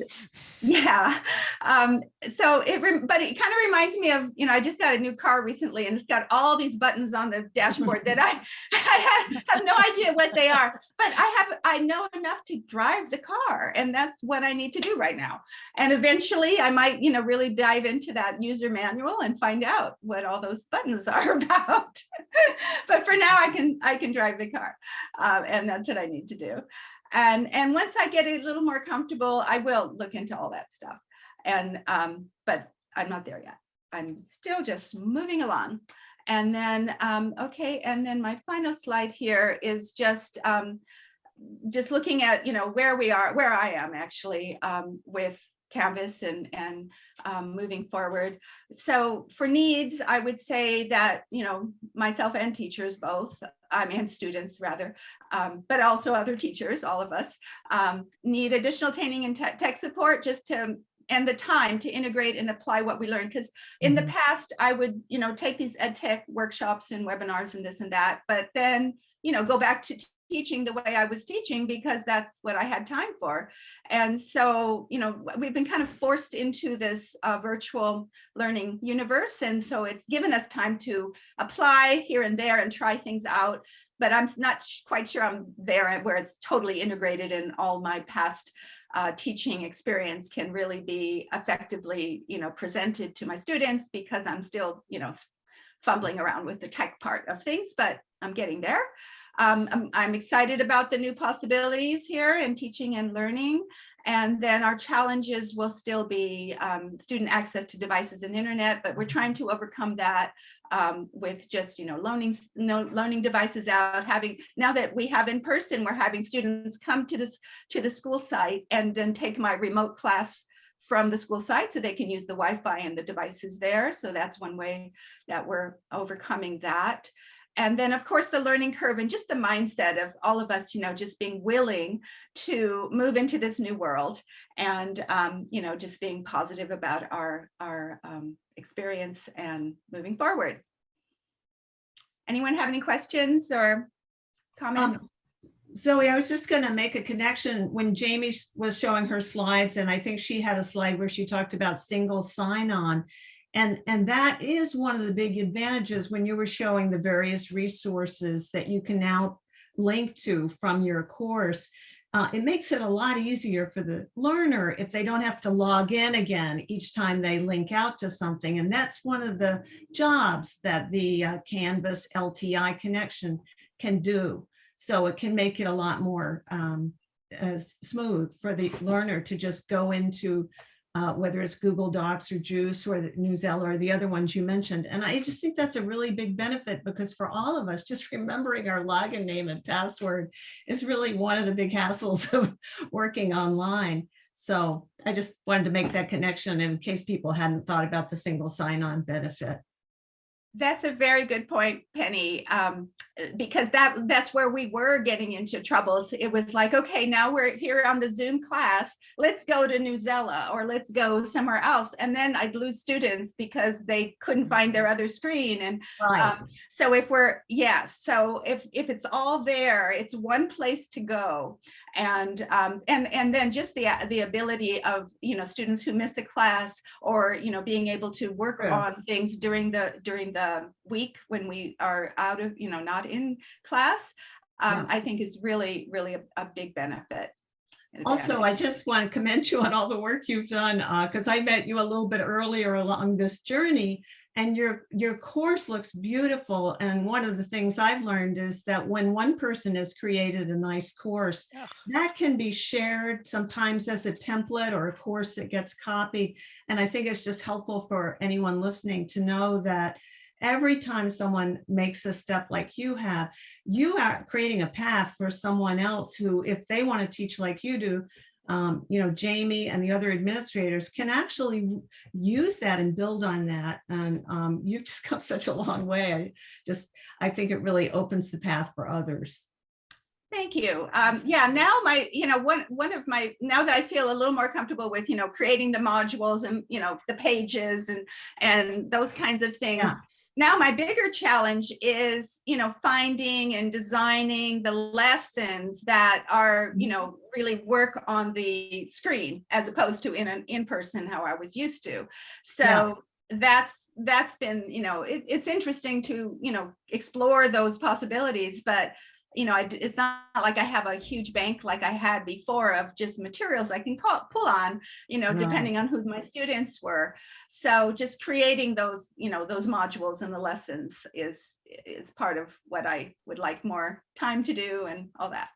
S5: yeah, um, so it, but it kind of reminds me of, you know, I just got a new car recently and it's got all these buttons on the dashboard that I, I have, no idea what they are, but I have, I know enough to drive the car and that's what I need to do right now. And eventually I might, you know, really dive into that user manual and find out what all those buttons are about. but for now I can, I can drive the car uh, and that's what I need to do. And, and once I get a little more comfortable, I will look into all that stuff. And, um, but I'm not there yet. I'm still just moving along. And then, um, okay, and then my final slide here is just, um, just looking at, you know, where we are, where I am actually um, with Canvas and, and um, moving forward. So for needs, I would say that, you know, myself and teachers both, um, and students rather, um, but also other teachers, all of us, um, need additional training and tech, tech support just to and the time to integrate and apply what we learned. Because in the past, I would, you know, take these ed tech workshops and webinars and this and that, but then, you know, go back to teaching the way I was teaching because that's what I had time for. And so, you know, we've been kind of forced into this uh, virtual learning universe. And so it's given us time to apply here and there and try things out. But I'm not quite sure I'm there where it's totally integrated in all my past uh, teaching experience can really be effectively, you know, presented to my students because I'm still, you know, fumbling around with the tech part of things, but I'm getting there. Um, I'm, I'm excited about the new possibilities here in teaching and learning. And then our challenges will still be um, student access to devices and internet, but we're trying to overcome that um, with just, you know, loaning, no, loaning devices out, having, now that we have in person, we're having students come to this, to the school site and then take my remote class from the school site so they can use the Wi-Fi and the devices there. So that's one way that we're overcoming that. And then, of course, the learning curve and just the mindset of all of us, you know, just being willing to move into this new world and, um, you know, just being positive about our, our um, experience and moving forward. Anyone have any questions or comments?
S4: Um, Zoe, I was just gonna make a connection when Jamie was showing her slides, and I think she had a slide where she talked about single sign-on. And, and that is one of the big advantages when you were showing the various resources that you can now link to from your course. Uh, it makes it a lot easier for the learner if they don't have to log in again each time they link out to something. And that's one of the jobs that the uh, Canvas LTI connection can do. So it can make it a lot more um, uh, smooth for the learner to just go into uh, whether it's Google Docs or Juice or the Newsela or the other ones you mentioned. And I just think that's a really big benefit because for all of us, just remembering our login name and password is really one of the big hassles of working online. So I just wanted to make that connection in case people hadn't thought about the single sign-on benefit.
S5: That's a very good point, Penny, um, because that that's where we were getting into troubles. It was like, okay, now we're here on the Zoom class. Let's go to Newsela or let's go somewhere else. And then I'd lose students because they couldn't find their other screen. And um, so if we're, yeah, so if if it's all there, it's one place to go. And um, and and then just the the ability of you know students who miss a class or you know being able to work
S4: Yeah.
S5: on things during the during the week when we are out of you know not in class, um,
S4: Yeah.
S5: I think is really really a, a big benefit.
S4: Also. I just want to commend you on all the work you've done, because I met you a little bit earlier along this journey. And your, your course looks beautiful. And one of the things I've learned is that when one person has created a nice course, that can be shared sometimes as a template or a course that gets copied. And I think it's just helpful for anyone listening to know that every time someone makes a step like you have, you are creating a path for someone else who, if they want to teach like you do, um, you know, Jamie and the other administrators can actually use that and build on that. And um, you've just come such a long way. I just, I think it really opens the path for others.
S5: Thank you. Um, yeah, now my, you know, one, one of my, now that I feel a little more comfortable with, you know, creating the modules and, you know, the pages and, and those kinds of things.
S4: Yeah.
S5: Now my bigger challenge is, you know, finding and designing the lessons that are, you know, mm-hmm. really work on the screen as opposed to in an in-person how I was used to. So that's, that's been, you know, it, it's interesting to, you know, explore those possibilities, but you know, I it's not like I have a huge bank like I had before of just materials I can call, pull on, you know,
S4: Right.
S5: depending on who my students were. So just creating those, you know, those modules and the lessons is, is part of what I would like more time to do and all that.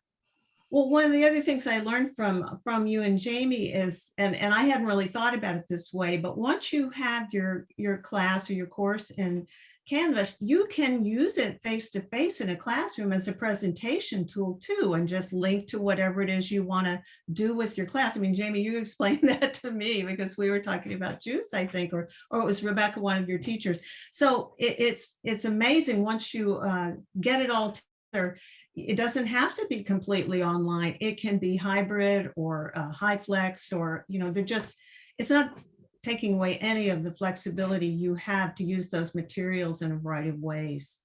S4: Well, one of the other things I learned from from you and Jamie is, and and I hadn't really thought about it this way, but once you have your your class or your course in Canvas, you can use it face to face in a classroom as a presentation tool too, and just link to whatever it is you want to do with your class. I mean, Jamie, you explained that to me because we were talking about juice, I think, or or it was Rebecca, one of your teachers. So it, it's it's amazing once you uh, get it all together it doesn't have to be completely online. It can be hybrid or uh, HyFlex or, you know, they're just, it's not taking away any of the flexibility you have to use those materials in a variety of ways.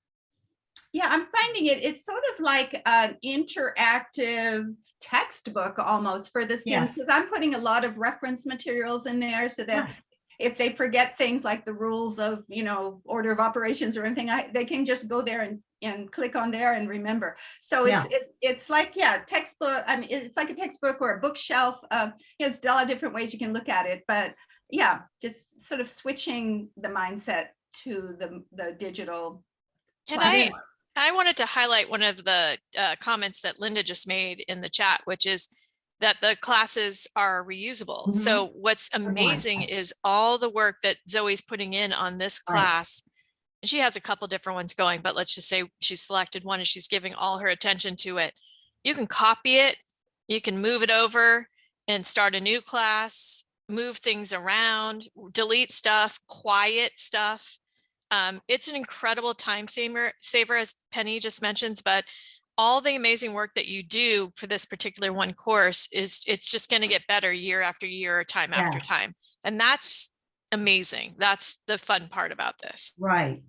S5: Yeah, I'm finding it, it's sort of like an interactive textbook almost for the students,
S4: Yes.
S5: because I'm putting a lot of reference materials in there so that
S4: Yes.
S5: if they forget things like the rules of, you know, order of operations or anything, I, they can just go there and, and click on there and remember. So it's, it, it's like, yeah, textbook, I mean, it's like a textbook or a bookshelf. Uh, you know, it's a lot of different ways you can look at it, but yeah, just sort of switching the mindset to the, the digital.
S3: And I. I wanted to highlight one of the uh, comments that Linda just made in the chat, which is that the classes are reusable.
S4: Mhm.
S3: So what's amazing is all the work that Zoe's putting in on this
S4: Right.
S3: class. And she has a couple different ones going, but let's just say she's selected one and she's giving all her attention to it. You can copy it, you can move it over and start a new class, move things around, delete stuff, quiet stuff. Um, it's an incredible time saver, saver, as Penny just mentions, but all the amazing work that you do for this particular one course is it's just going to get better year after year, or time after time. And that's amazing. That's the fun part about this.
S4: Right.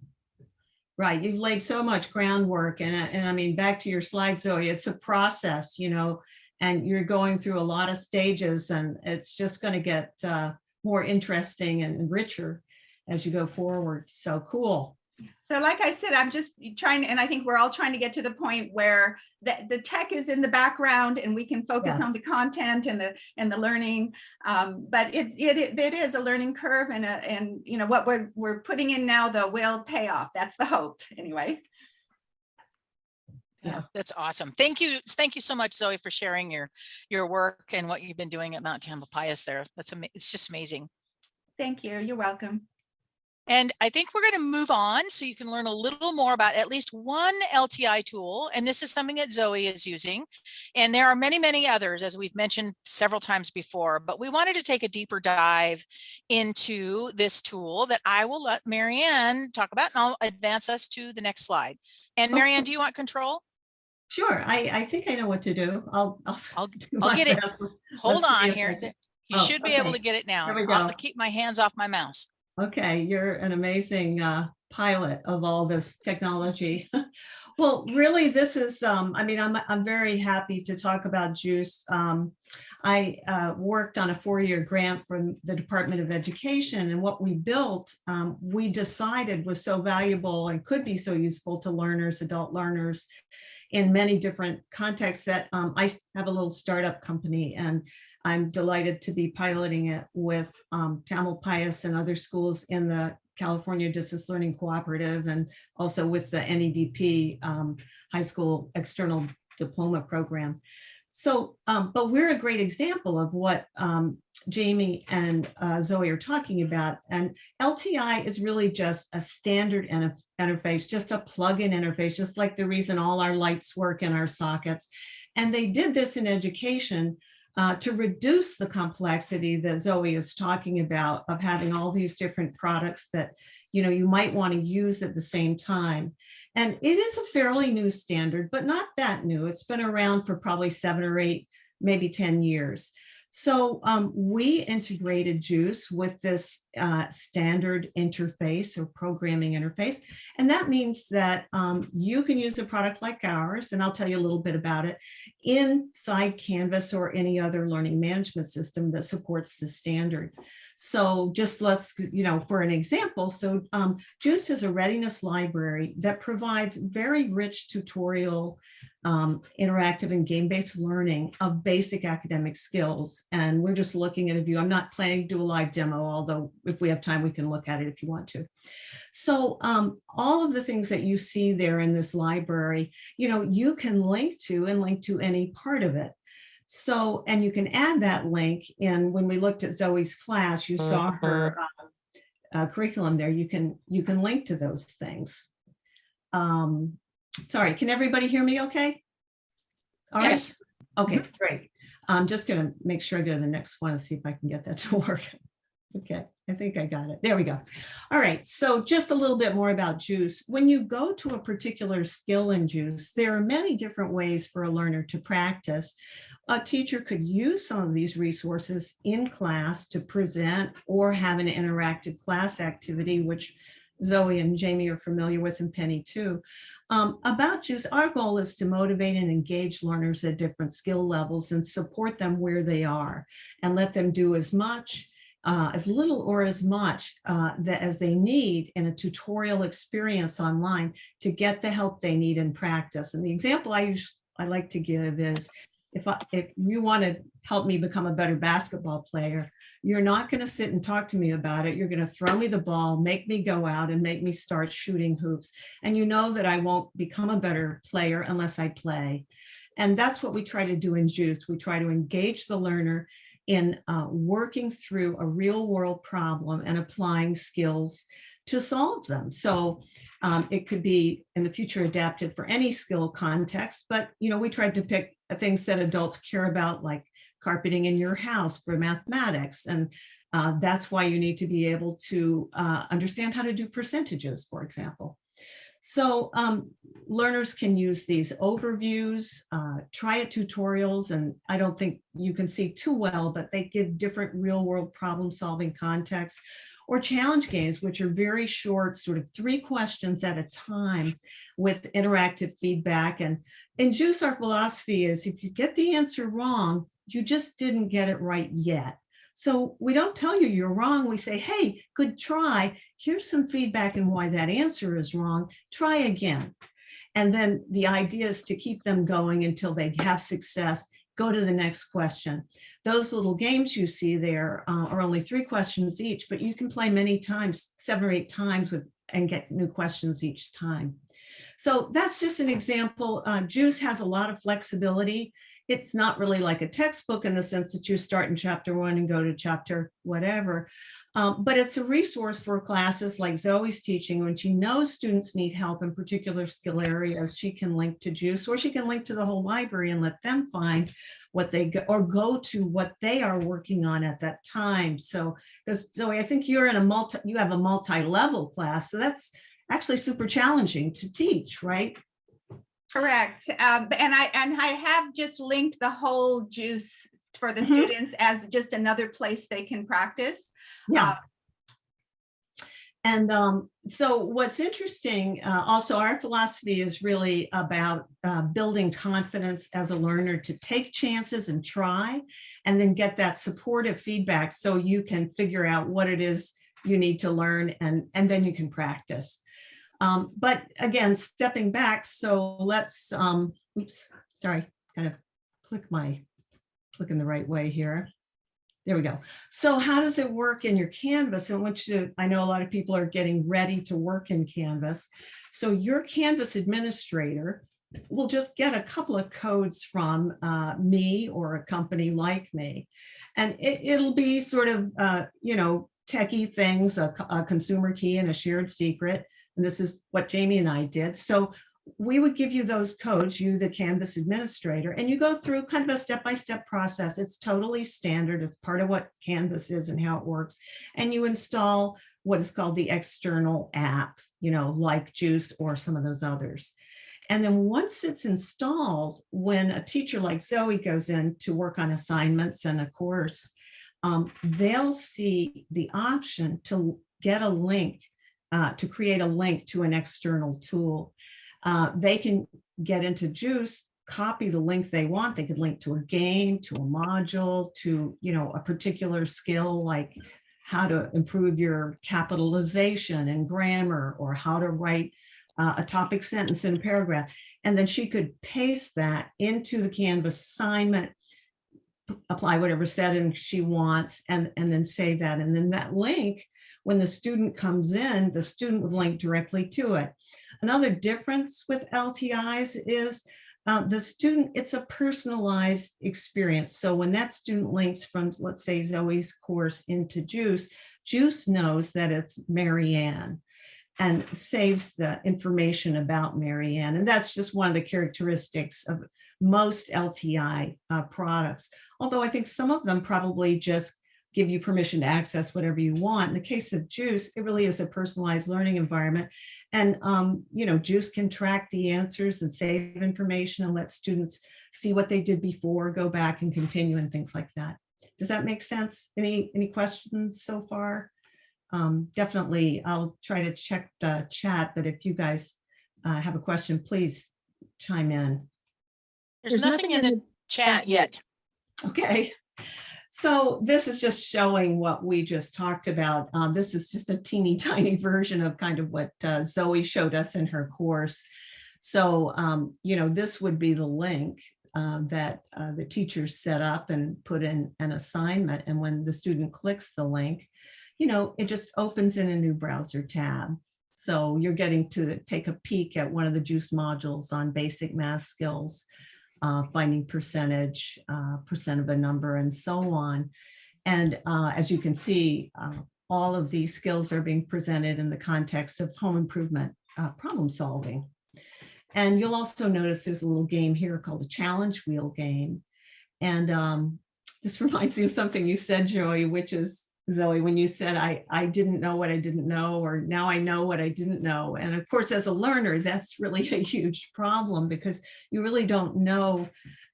S4: Right. You've laid so much groundwork and, and I mean, back to your slide, Zoe, it's a process, you know, and you're going through a lot of stages and it's just going to get uh, more interesting and richer as you go forward. So cool.
S5: So like I said, I'm just trying, and I think we're all trying to get to the point where the, the tech is in the background and we can focus on the content and the, and the learning. Um, but it, it, it is a learning curve and, a, and, you know, what we're, we're putting in now, though, will pay off. That's the hope, anyway.
S2: Yeah, that's awesome. Thank you. Thank you so much, Zoe, for sharing your, your work and what you've been doing at Mount Tamalpais there. That's, it's just amazing.
S5: Thank you. You're welcome.
S2: And I think we're going to move on so you can learn a little more about at least one LTI tool. And this is something that Zoe is using. And there are many, many others, as we've mentioned several times before, but we wanted to take a deeper dive into this tool that I will let Marianne talk about and I'll advance us to the next slide. And Marianne, do you want control?
S4: Sure, I, I think I know what to do. I'll, I'll.
S2: I'll- I'll get it. Hold on here.
S4: I can-
S2: Th- You
S4: Oh,
S2: should be able to get it now. I'll keep my hands off my mouse.
S4: Okay, you're an amazing uh, pilot of all this technology. Well, really, this is, um, I mean, I'm, I'm very happy to talk about JUICE. Um, I uh, worked on a four-year grant from the Department of Education, and what we built, um, we decided was so valuable and could be so useful to learners, adult learners, in many different contexts that um, I have a little startup company, and I'm delighted to be piloting it with um, Tamalpais and other schools in the California Distance Learning Cooperative and also with the NEDP um, High School External Diploma Program. So, um, but we're a great example of what um, Jamie and uh, Zoe are talking about. And LTI is really just a standard interface, just a plug-in interface, just like the reason all our lights work in our sockets. And they did this in education uh, to reduce the complexity that Zoe is talking about of having all these different products that you know you might want to use at the same time. And it is a fairly new standard, but not that new. It's been around for probably seven or eight, maybe 10 years. So um, we integrated JUICE with this uh, standard interface or programming interface. And that means that um, you can use a product like ours, and I'll tell you a little bit about it, inside Canvas or any other learning management system that supports the standard. So just let's, you know, for an example, so um, JUICE is a readiness library that provides very rich tutorial, um, interactive and game-based learning of basic academic skills. And we're just looking at a view. I'm not planning to do a live demo, although if we have time, we can look at it if you want to. So um, all of the things that you see there in this library, you know, you can link to and link to any part of it. So, and you can add that link in when we looked at Zoe's class, you saw her uh, uh, curriculum there. You can, you can link to those things. Um, sorry, can everybody hear me okay? All right.
S2: Yes.
S4: Okay, great. I'm just gonna make sure I go to the next one and see if I can get that to work. Okay, I think I got it. There we go. All right, so just a little bit more about JUICE. When you go to a particular skill in JUICE, there are many different ways for a learner to practice. A teacher could use some of these resources in class to present or have an interactive class activity, which Zoe and Jamie are familiar with and Penny too. Um, about JUICE, our goal is to motivate and engage learners at different skill levels and support them where they are and let them do as much uh, as little or as much uh, that as they need in a tutorial experience online to get the help they need in practice. And the example I use, I like to give is if I, if you want to help me become a better basketball player, you're not going to sit and talk to me about it. You're going to throw me the ball, make me go out and make me start shooting hoops. And you know that I won't become a better player unless I play. And that's what we try to do in JUICE. We try to engage the learner in uh, working through a real world problem and applying skills to solve them. So um, it could be in the future adapted for any skill context, but you know, we tried to pick things that adults care about like carpeting in your house for mathematics. And uh, that's why you need to be able to uh, understand how to do percentages, for example. So um, learners can use these overviews, uh, try it tutorials, and I don't think you can see too well, but they give different real world problem solving contexts or challenge games, which are very short, sort of three questions at a time with interactive feedback. And in JUICE, our philosophy is if you get the answer wrong, you just didn't get it right yet. So we don't tell you you're wrong. We say, hey, good try. Here's some feedback and why that answer is wrong. Try again. And then the idea is to keep them going until they have success. Go to the next question. Those little games you see there uh, are only three questions each, but you can play many times, seven or eight times with and get new questions each time. So that's just an example. Uh, Juice has a lot of flexibility. It's not really like a textbook in the sense that you start in chapter one and go to chapter whatever. Um, but it's a resource for classes like Zoe's teaching when she knows students need help in particular skill areas, she can link to Juice or she can link to the whole library and let them find what they go or go to what they are working on at that time. So because Zoe, I think you're in a multi, you have a multi-level class, so that's actually super challenging to teach, right?
S5: Correct. Um, and I, and I have just linked the whole juice for the
S4: Mhm.
S5: students as just another place they can practice.
S4: Yeah.
S5: Uh,
S4: And um, so what's interesting, uh, also our philosophy is really about uh, building confidence as a learner to take chances and try, and then get that supportive feedback so you can figure out what it is you need to learn and, and then you can practice. Um, but again, stepping back, so let's, um, oops, sorry, kind of click my, clicking the right way here. There we go. So how does it work in your Canvas in which to- I know a lot of people are getting ready to work in Canvas. So your Canvas administrator will just get a couple of codes from uh, me or a company like me. And it, it'll be sort of, uh, you know, techie things, a, a consumer key and a shared secret. And this is what Jamie and I did. So we would give you those codes, you, the Canvas administrator, and you go through kind of a step-by-step process. It's totally standard. It's part of what Canvas is and how it works. And you install what is called the external app, you know, like Juice or some of those others. And then once it's installed, when a teacher like Zoe goes in to work on assignments and a course, um, they'll see the option to get a link, uh, to create a link to an external tool. Uh, they can get into Juice, copy the link they want. They could link to a game, to a module, to, you know, a particular skill like how to improve your capitalization and grammar or how to write uh, a topic sentence in a paragraph. And then she could paste that into the Canvas assignment, apply whatever setting she wants and, and then say that. And then that link, when the student comes in, the student would link directly to it. Another difference with LTIs is uh, the student, it's a personalized experience. So when that student links from, let's say Zoe's course into Juice, Juice knows that it's Marianne and saves the information about Marianne. And that's just one of the characteristics of most LTI uh, products. Although I think some of them probably just give you permission to access whatever you want. In the case of Juice, it really is a personalized learning environment. And, um, you know, Juice can track the answers and save information and let students see what they did before, go back and continue and things like that. Does that make sense? Any, any questions so far? Um, definitely, I'll try to check the chat, but if you guys uh, have a question, please chime in.
S2: There's nothing in the chat yet.
S4: Okay. So this is just showing what we just talked about. Um, this is just a teeny tiny version of kind of what uh, Zoe showed us in her course. So, um, you know, this would be the link uh, that uh, the teachers set up and put in an assignment. And when the student clicks the link, you know, it just opens in a new browser tab. So you're getting to take a peek at one of the JUICE modules on basic math skills uh, finding percentage, uh, percent of a number, and so on. And uh, as you can see, uh, all of these skills are being presented in the context of home improvement uh, problem solving. And you'll also notice there's a little game here called the challenge wheel game. And um, this reminds me of something you said, Joey, which is Zoe, when you said, I, I didn't know what I didn't know, or now I know what I didn't know. And of course, as a learner, that's really a huge problem because you really don't know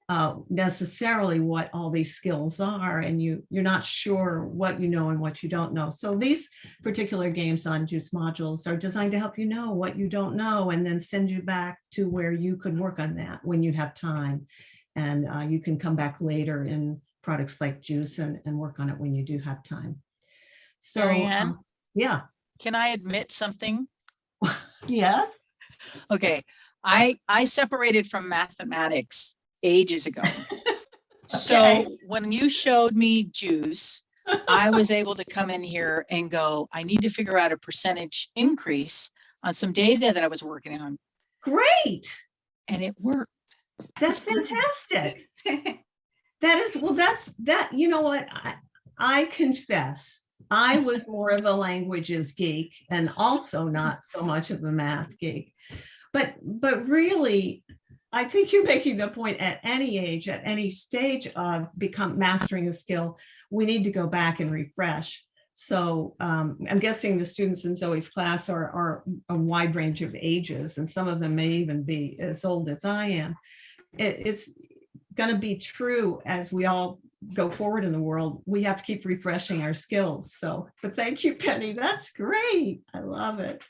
S4: uh, necessarily what all these skills are, and you, you're not sure what you know and what you don't know. So these particular games on JUICE modules are designed to help you know what you don't know and then send you back to where you could work on that when you have time. And uh, you can come back later in products like Juice and, and work on it when you do have time. So, um, yeah,
S2: Can I admit something?
S4: yes,
S2: Okay, I, I separated from mathematics ages ago. So when you showed me juice, I was able to come in here and go, I need to figure out a percentage increase on some data that I was working on.
S4: Great.
S2: and it worked.
S4: That's fantastic. That is, well, that's, that, you know what, I, I confess, I was more of a languages geek and also not so much of a math geek. But, but really, I think you're making the point at any age, at any stage of become mastering a skill, we need to go back and refresh. So um, I'm guessing the students in Zoe's class are, are a wide range of ages, and some of them may even be as old as I am. It, it's going to be true as we all go forward in the world. We have to keep refreshing our skills. So, but thank you, Penny. That's great. I love it.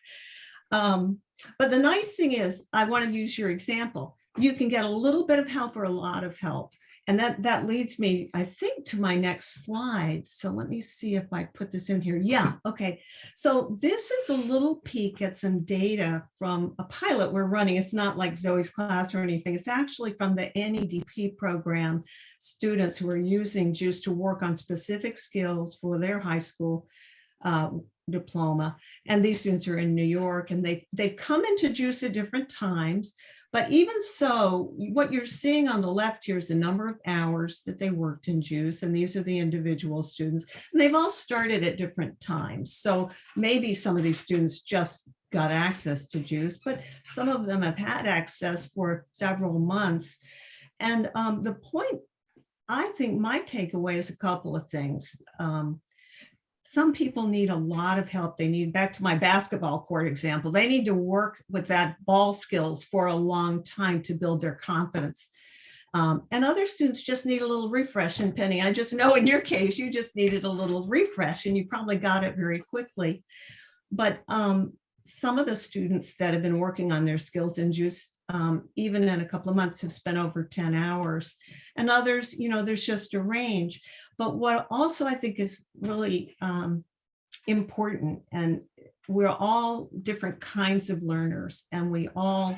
S4: Um, but the nice thing is, I want to use your example. You can get a little bit of help or a lot of help. And that, that leads me, I think, to my next slide. So let me see if I put this in here. Yeah, okay. So this is a little peek at some data from a pilot we're running. It's not like Zoe's class or anything. It's actually from the NEDP program, students who are using JUICE to work on specific skills for their high school uh, diploma. And these students are in New York and they've, they've come into JUICE at different times. But even so, what you're seeing on the left here is the number of hours that they worked in JUICE, and these are the individual students. And they've all started at different times. So maybe some of these students just got access to JUICE, but some of them have had access for several months. And um, the point, I think my takeaway is a couple of things. Um, some people need a lot of help. They need, back to my basketball court example, they need to work with that ball skills for a long time to build their confidence. Um, and other students just need a little refresh. And Penny, I just know in your case, you just needed a little refresh and you probably got it very quickly. But um, some of the students that have been working on their skills in JUICE, um, even in a couple of months, have spent over 10 hours. And others, you know, there's just a range. But what also I think is really um, important, and we're all different kinds of learners, and we all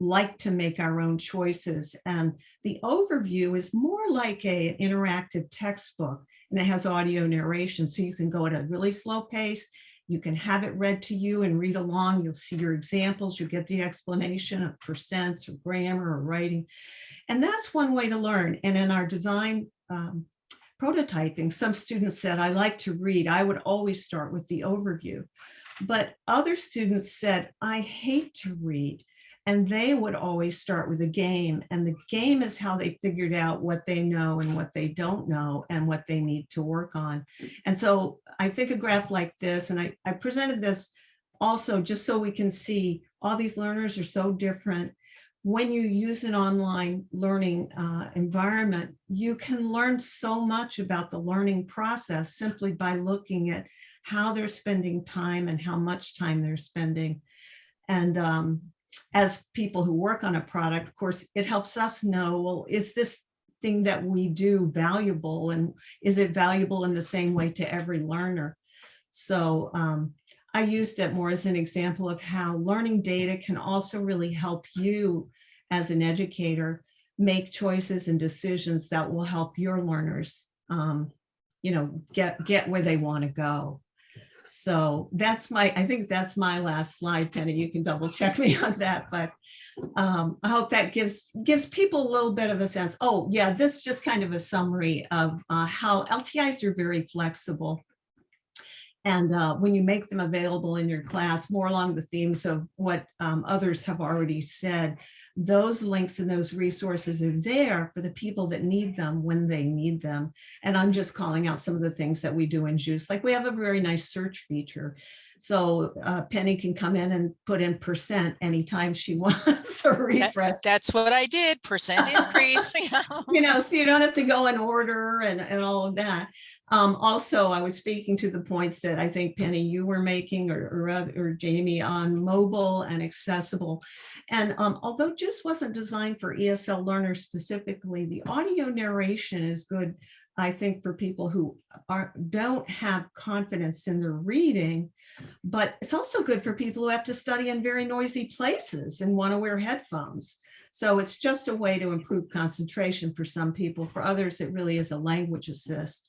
S4: like to make our own choices. And the overview is more like a, an interactive textbook, and it has audio narration, so you can go at a really slow pace you can have it read to you and read along. You'll see your examples. You get the explanation of percents or grammar or writing. And that's one way to learn. And in our design um, prototyping, some students said, I like to read. I would always start with the overview. But other students said, I hate to read. And they would always start with a game. And the game is how they figured out what they know and what they don't know and what they need to work on. And so I think a graph like this, and I, I presented this also just so we can see all these learners are so different. When you use an online learning uh, environment, you can learn so much about the learning process simply by looking at how they're spending time and how much time they're spending. And um, as people who work on a product, of course, it helps us know, well, is this thing that we do valuable and is it valuable in the same way to every learner? So um, I used it more as an example of how learning data can also really help you as an educator make choices and decisions that will help your learners um, you know, get, get where they want to go. So that's my, I think that's my last slide, Penny. You can double check me on that, but um, I hope that gives gives people a little bit of a sense. Oh, yeah, this is just kind of a summary of uh, how LTIs are very flexible. And uh, when you make them available in your class, more along the themes of what um, others have already said, those links and those resources are there for the people that need them when they need them. And I'm just calling out some of the things that we do in JUICE. Like we have a very nice search feature. So uh, Penny can come in and put in percent anytime she wants a refresh.
S2: That, that's what I did, percent increase.
S4: you know, so you don't have to go in order and, and all of that. Um, also, I was speaking to the points that I think Penny, you were making or, or, or Jamie on mobile and accessible. And um, although JUICE wasn't designed for ESL learners specifically, the audio narration is good, I think, for people who are don't have confidence in their reading, but it's also good for people who have to study in very noisy places and want to wear headphones. So it's just a way to improve concentration for some people. For others, it really is a language assist.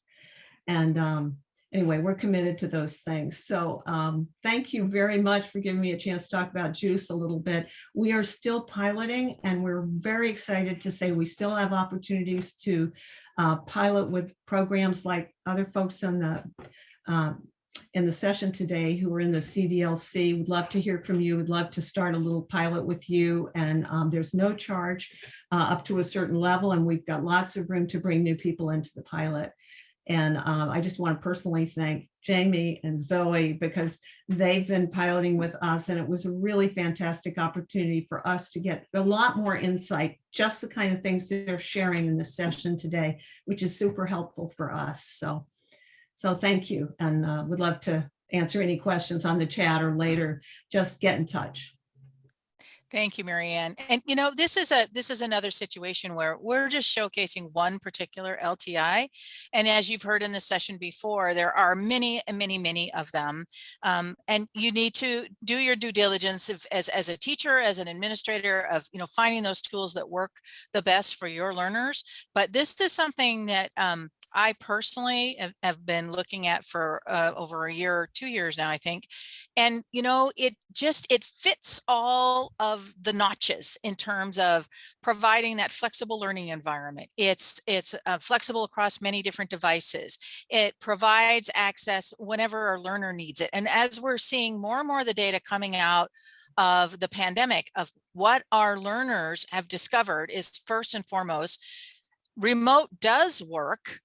S4: And um, anyway, we're committed to those things. So um, thank you very much for giving me a chance to talk about JUICE a little bit. We are still piloting and we're very excited to say we still have opportunities to uh, pilot with programs like other folks in the um, in the session today who are in the CDLC. Would love to hear from you. Would love to start a little pilot with you. And um, there's no charge uh, up to a certain level. And we've got lots of room to bring new people into the pilot. And um, I just want to personally thank Jamie and Zoe because they've been piloting with us and it was a really fantastic opportunity for us to get a lot more insight, just the kind of things that they're sharing in this session today, which is super helpful for us. So, so thank you and uh, would love to answer any questions on the chat or later, just get in touch.
S2: Thank you, Marianne. And you know, this is a this is another situation where we're just showcasing one particular LTI. And as you've heard in the session before, there are many, many, many of them. Um, and you need to do your due diligence if, as, as a teacher, as an administrator of, you know, finding those tools that work the best for your learners. But this is something that um, I personally have, have, been looking at for uh, over a year or two years now, I think. And, you know, it just, it fits all of the notches in terms of providing that flexible learning environment. It's, it's uh, flexible across many different devices. It provides access whenever a learner needs it. And as we're seeing more and more of the data coming out of the pandemic of what our learners have discovered is first and foremost, remote does work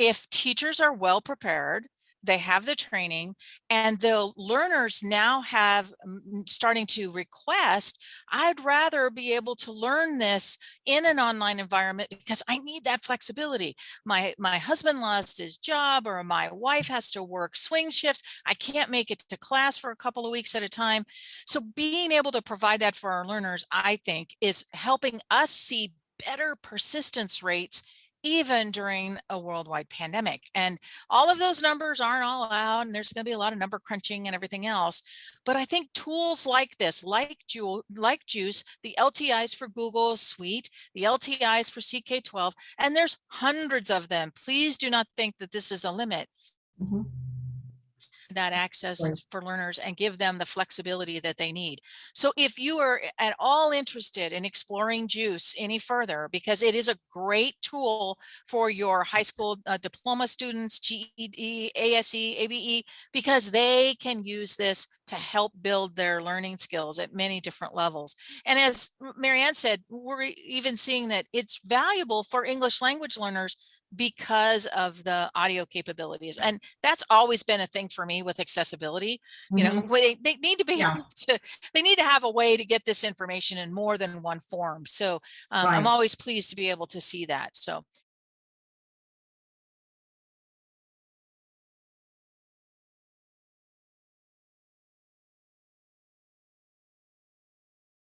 S2: if teachers are well prepared, they have the training and the learners now have mm, starting to request, I'd rather be able to learn this in an online environment because I need that flexibility. My, my husband lost his job or my wife has to work swing shifts. I can't make it to class for a couple of weeks at a time. So being able to provide that for our learners, I think is helping us see better persistence rates even during a worldwide pandemic. And all of those numbers aren't all out and there's going to be a lot of number crunching and everything else. But I think tools like this, like, Ju like JUICE, the LTIs for Google Suite, the LTIs for CK12, and there's hundreds of them. Please do not think that this is a limit. Mm -hmm that access right. for learners and give them the flexibility that they need. So if you are at all interested in exploring JUICE any further, because it is a great tool for your high school uh, diploma students, GED, ASE, ABE, because they can use this to help build their learning skills at many different levels. And as Marianne said, we're even seeing that it's valuable for English language learners because of the audio capabilities. And that's always been a thing for me with accessibility. You know, mm -hmm. they, they need to be yeah. able to, they need to have a way to get this information in more than one form. So um, right. I'm always pleased to be able to see that. So